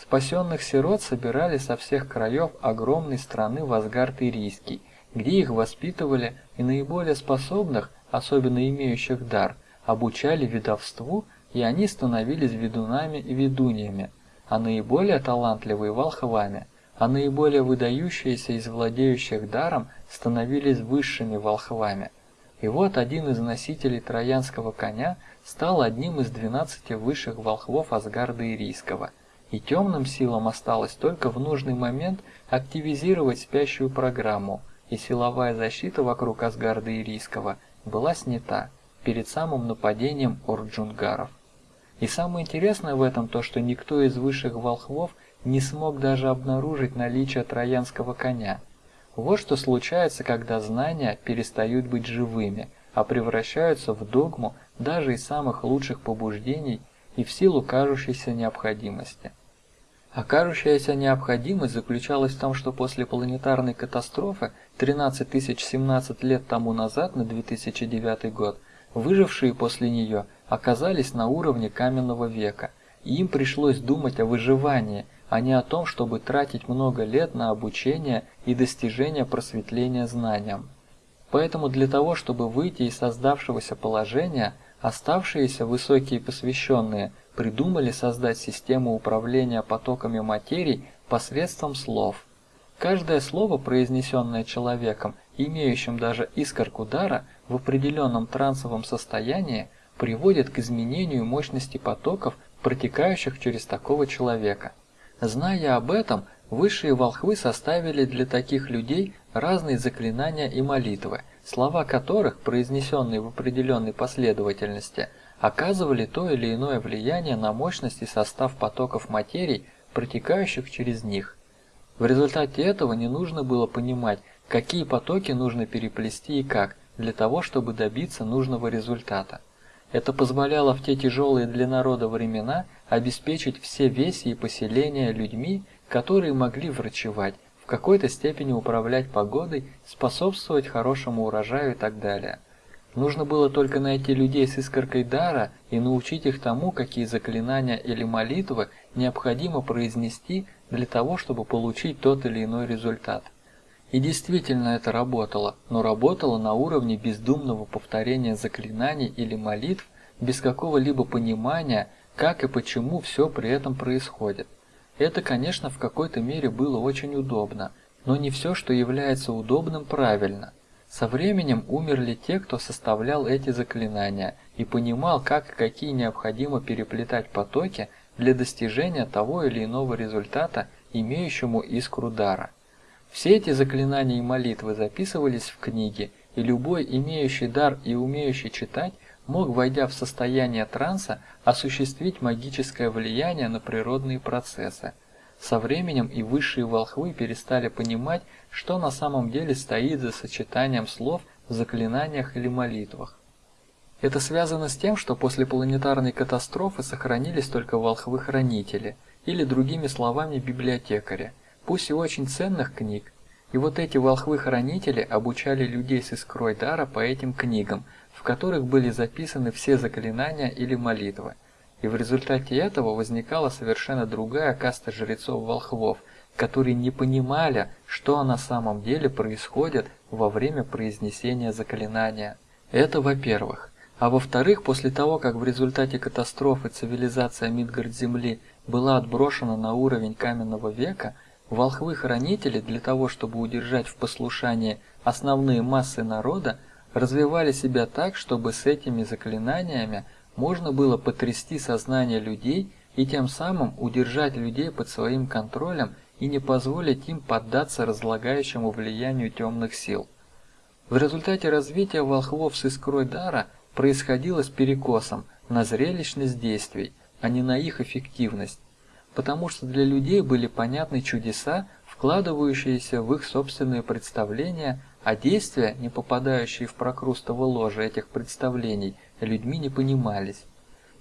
Спасенных сирот собирали со всех краев огромной страны в Асгард Ирийский, где их воспитывали и наиболее способных – особенно имеющих дар, обучали ведовству, и они становились ведунами и ведуньями, а наиболее талантливые – волхвами, а наиболее выдающиеся из владеющих даром становились высшими волхвами. И вот один из носителей троянского коня стал одним из двенадцати высших волхвов Асгарда Ирийского, и темным силам осталось только в нужный момент активизировать спящую программу, и силовая защита вокруг Асгарда Ирийского – была снята перед самым нападением орджунгаров. И самое интересное в этом то, что никто из высших волхвов не смог даже обнаружить наличие троянского коня. Вот что случается, когда знания перестают быть живыми, а превращаются в догму даже из самых лучших побуждений и в силу кажущейся необходимости. А кажущаяся необходимость заключалась в том, что после планетарной катастрофы 13 017 лет тому назад, на 2009 год, выжившие после нее оказались на уровне каменного века, и им пришлось думать о выживании, а не о том, чтобы тратить много лет на обучение и достижение просветления знаниям. Поэтому для того, чтобы выйти из создавшегося положения, оставшиеся высокие посвященные – придумали создать систему управления потоками материй посредством слов. Каждое слово, произнесенное человеком, имеющим даже искорку дара, в определенном трансовом состоянии, приводит к изменению мощности потоков, протекающих через такого человека. Зная об этом, высшие волхвы составили для таких людей разные заклинания и молитвы, слова которых, произнесенные в определенной последовательности – оказывали то или иное влияние на мощность и состав потоков материй, протекающих через них. В результате этого не нужно было понимать, какие потоки нужно переплести и как, для того, чтобы добиться нужного результата. Это позволяло в те тяжелые для народа времена обеспечить все веси и поселения людьми, которые могли врачевать, в какой-то степени управлять погодой, способствовать хорошему урожаю и так далее. Нужно было только найти людей с искоркой дара и научить их тому, какие заклинания или молитвы необходимо произнести для того, чтобы получить тот или иной результат. И действительно это работало, но работало на уровне бездумного повторения заклинаний или молитв без какого-либо понимания, как и почему все при этом происходит. Это, конечно, в какой-то мере было очень удобно, но не все, что является удобным, правильно – со временем умерли те, кто составлял эти заклинания и понимал, как и какие необходимо переплетать потоки для достижения того или иного результата, имеющему искру дара. Все эти заклинания и молитвы записывались в книги, и любой имеющий дар и умеющий читать мог, войдя в состояние транса, осуществить магическое влияние на природные процессы. Со временем и высшие волхвы перестали понимать, что на самом деле стоит за сочетанием слов в заклинаниях или молитвах. Это связано с тем, что после планетарной катастрофы сохранились только волхвы-хранители, или другими словами библиотекари, пусть и очень ценных книг. И вот эти волхвы-хранители обучали людей с искрой дара по этим книгам, в которых были записаны все заклинания или молитвы. И в результате этого возникала совершенно другая каста жрецов-волхвов, которые не понимали, что на самом деле происходит во время произнесения заклинания. Это во-первых. А во-вторых, после того, как в результате катастрофы цивилизация Мидгард-Земли была отброшена на уровень каменного века, волхвы-хранители для того, чтобы удержать в послушании основные массы народа, развивали себя так, чтобы с этими заклинаниями можно было потрясти сознание людей и тем самым удержать людей под своим контролем и не позволить им поддаться разлагающему влиянию темных сил. В результате развития волхвов с искрой дара происходило с перекосом на зрелищность действий, а не на их эффективность, потому что для людей были понятны чудеса, вкладывающиеся в их собственные представления, а действия, не попадающие в прокрустово ложе этих представлений, людьми не понимались.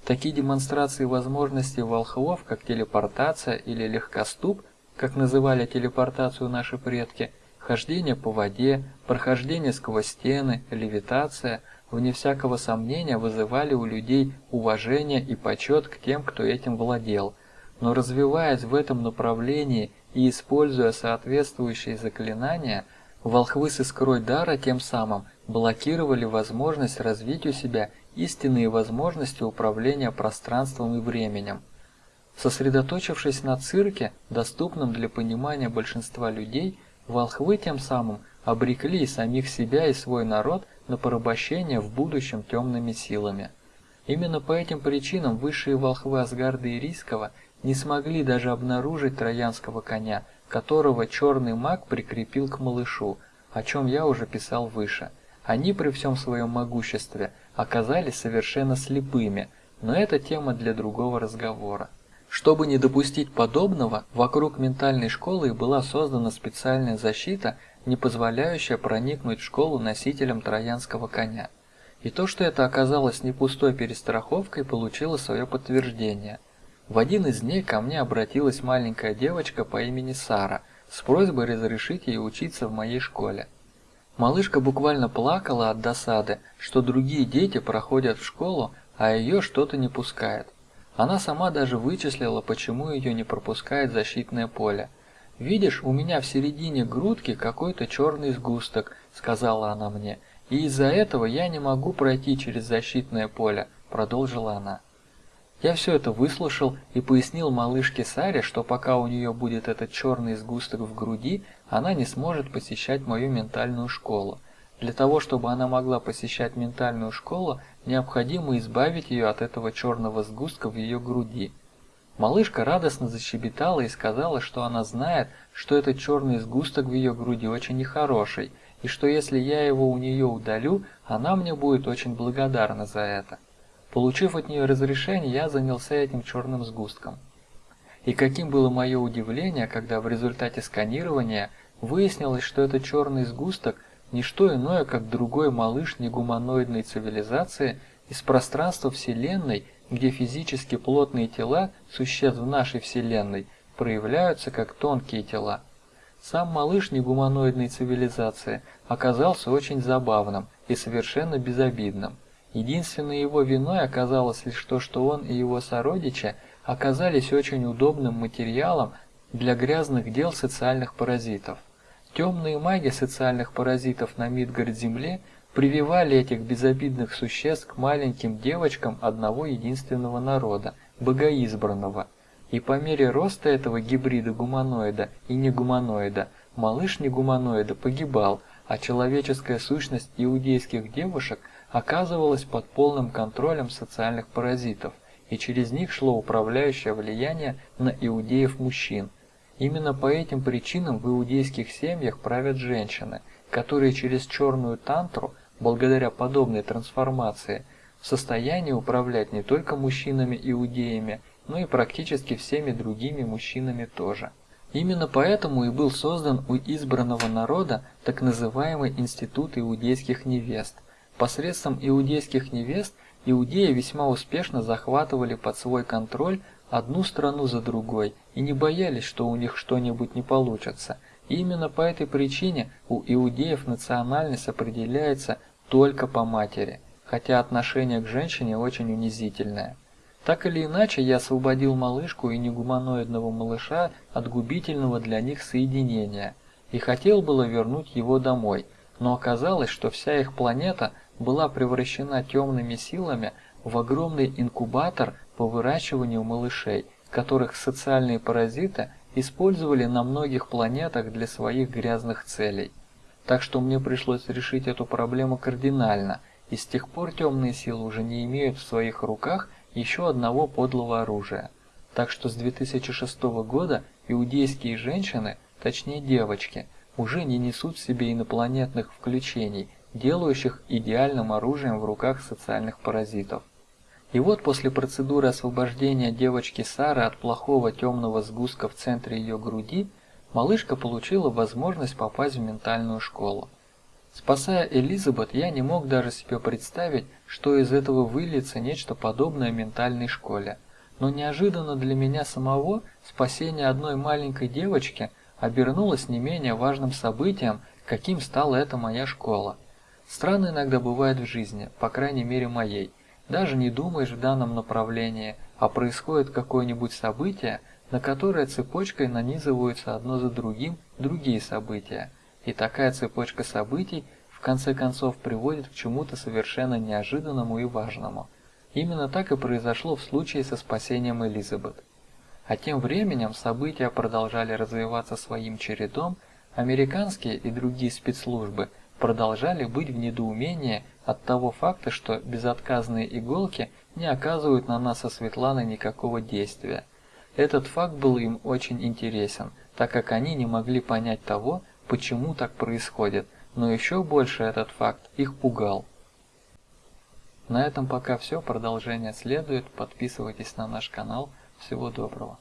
Такие демонстрации возможностей волхвов, как телепортация или легкоступ, как называли телепортацию наши предки, хождение по воде, прохождение сквозь стены, левитация, вне всякого сомнения вызывали у людей уважение и почет к тем, кто этим владел. Но развиваясь в этом направлении и используя соответствующие заклинания, волхвы с искрой дара тем самым блокировали возможность развить у себя истинные возможности управления пространством и временем. Сосредоточившись на цирке, доступном для понимания большинства людей, волхвы тем самым обрекли самих себя и свой народ на порабощение в будущем темными силами. Именно по этим причинам высшие волхвы Асгарда и Рискова не смогли даже обнаружить троянского коня, которого черный маг прикрепил к малышу, о чем я уже писал выше. Они при всем своем могуществе оказались совершенно слепыми, но это тема для другого разговора. Чтобы не допустить подобного, вокруг ментальной школы была создана специальная защита, не позволяющая проникнуть в школу носителям троянского коня. И то, что это оказалось не пустой перестраховкой, получило свое подтверждение. В один из дней ко мне обратилась маленькая девочка по имени Сара с просьбой разрешить ей учиться в моей школе. Малышка буквально плакала от досады, что другие дети проходят в школу, а ее что-то не пускает. Она сама даже вычислила, почему ее не пропускает защитное поле. «Видишь, у меня в середине грудки какой-то черный сгусток», — сказала она мне, — и из-за этого я не могу пройти через защитное поле, продолжила она. Я все это выслушал и пояснил малышке Саре, что пока у нее будет этот черный сгусток в груди, она не сможет посещать мою ментальную школу. Для того, чтобы она могла посещать ментальную школу, необходимо избавить ее от этого черного сгустка в ее груди. Малышка радостно защебетала и сказала, что она знает, что этот черный сгусток в ее груди очень нехороший, и что если я его у нее удалю, она мне будет очень благодарна за это. Получив от нее разрешение, я занялся этим черным сгустком. И каким было мое удивление, когда в результате сканирования выяснилось, что этот черный сгусток – не что иное, как другой малыш негуманоидной цивилизации из пространства Вселенной, где физически плотные тела существ в нашей Вселенной проявляются как тонкие тела – сам малыш негуманоидной цивилизации оказался очень забавным и совершенно безобидным. Единственной его виной оказалось лишь то, что он и его сородичи оказались очень удобным материалом для грязных дел социальных паразитов. Темные маги социальных паразитов на Мидгард-Земле прививали этих безобидных существ к маленьким девочкам одного единственного народа – богоизбранного – и по мере роста этого гибрида гуманоида и негуманоида, малыш негуманоида погибал, а человеческая сущность иудейских девушек оказывалась под полным контролем социальных паразитов, и через них шло управляющее влияние на иудеев-мужчин. Именно по этим причинам в иудейских семьях правят женщины, которые через черную тантру, благодаря подобной трансформации, в состоянии управлять не только мужчинами-иудеями, но и практически всеми другими мужчинами тоже. Именно поэтому и был создан у избранного народа так называемый Институт иудейских невест. Посредством иудейских невест иудеи весьма успешно захватывали под свой контроль одну страну за другой и не боялись, что у них что-нибудь не получится. И именно по этой причине у иудеев национальность определяется только по матери, хотя отношение к женщине очень унизительное. Так или иначе, я освободил малышку и негуманоидного малыша от губительного для них соединения и хотел было вернуть его домой, но оказалось, что вся их планета была превращена темными силами в огромный инкубатор по выращиванию малышей, которых социальные паразиты использовали на многих планетах для своих грязных целей. Так что мне пришлось решить эту проблему кардинально, и с тех пор темные силы уже не имеют в своих руках еще одного подлого оружия. Так что с 2006 года иудейские женщины, точнее девочки, уже не несут в себе инопланетных включений, делающих идеальным оружием в руках социальных паразитов. И вот после процедуры освобождения девочки Сары от плохого темного сгустка в центре ее груди, малышка получила возможность попасть в ментальную школу. Спасая Элизабет, я не мог даже себе представить, что из этого выльется нечто подобное ментальной школе. Но неожиданно для меня самого спасение одной маленькой девочки обернулось не менее важным событием, каким стала эта моя школа. Странно иногда бывает в жизни, по крайней мере моей. Даже не думаешь в данном направлении, а происходит какое-нибудь событие, на которое цепочкой нанизываются одно за другим другие события – и такая цепочка событий в конце концов приводит к чему-то совершенно неожиданному и важному. Именно так и произошло в случае со спасением Элизабет. А тем временем события продолжали развиваться своим чередом, американские и другие спецслужбы продолжали быть в недоумении от того факта, что безотказные иголки не оказывают на нас со Светланой никакого действия. Этот факт был им очень интересен, так как они не могли понять того, почему так происходит, но еще больше этот факт их пугал. На этом пока все, продолжение следует, подписывайтесь на наш канал, Всего доброго.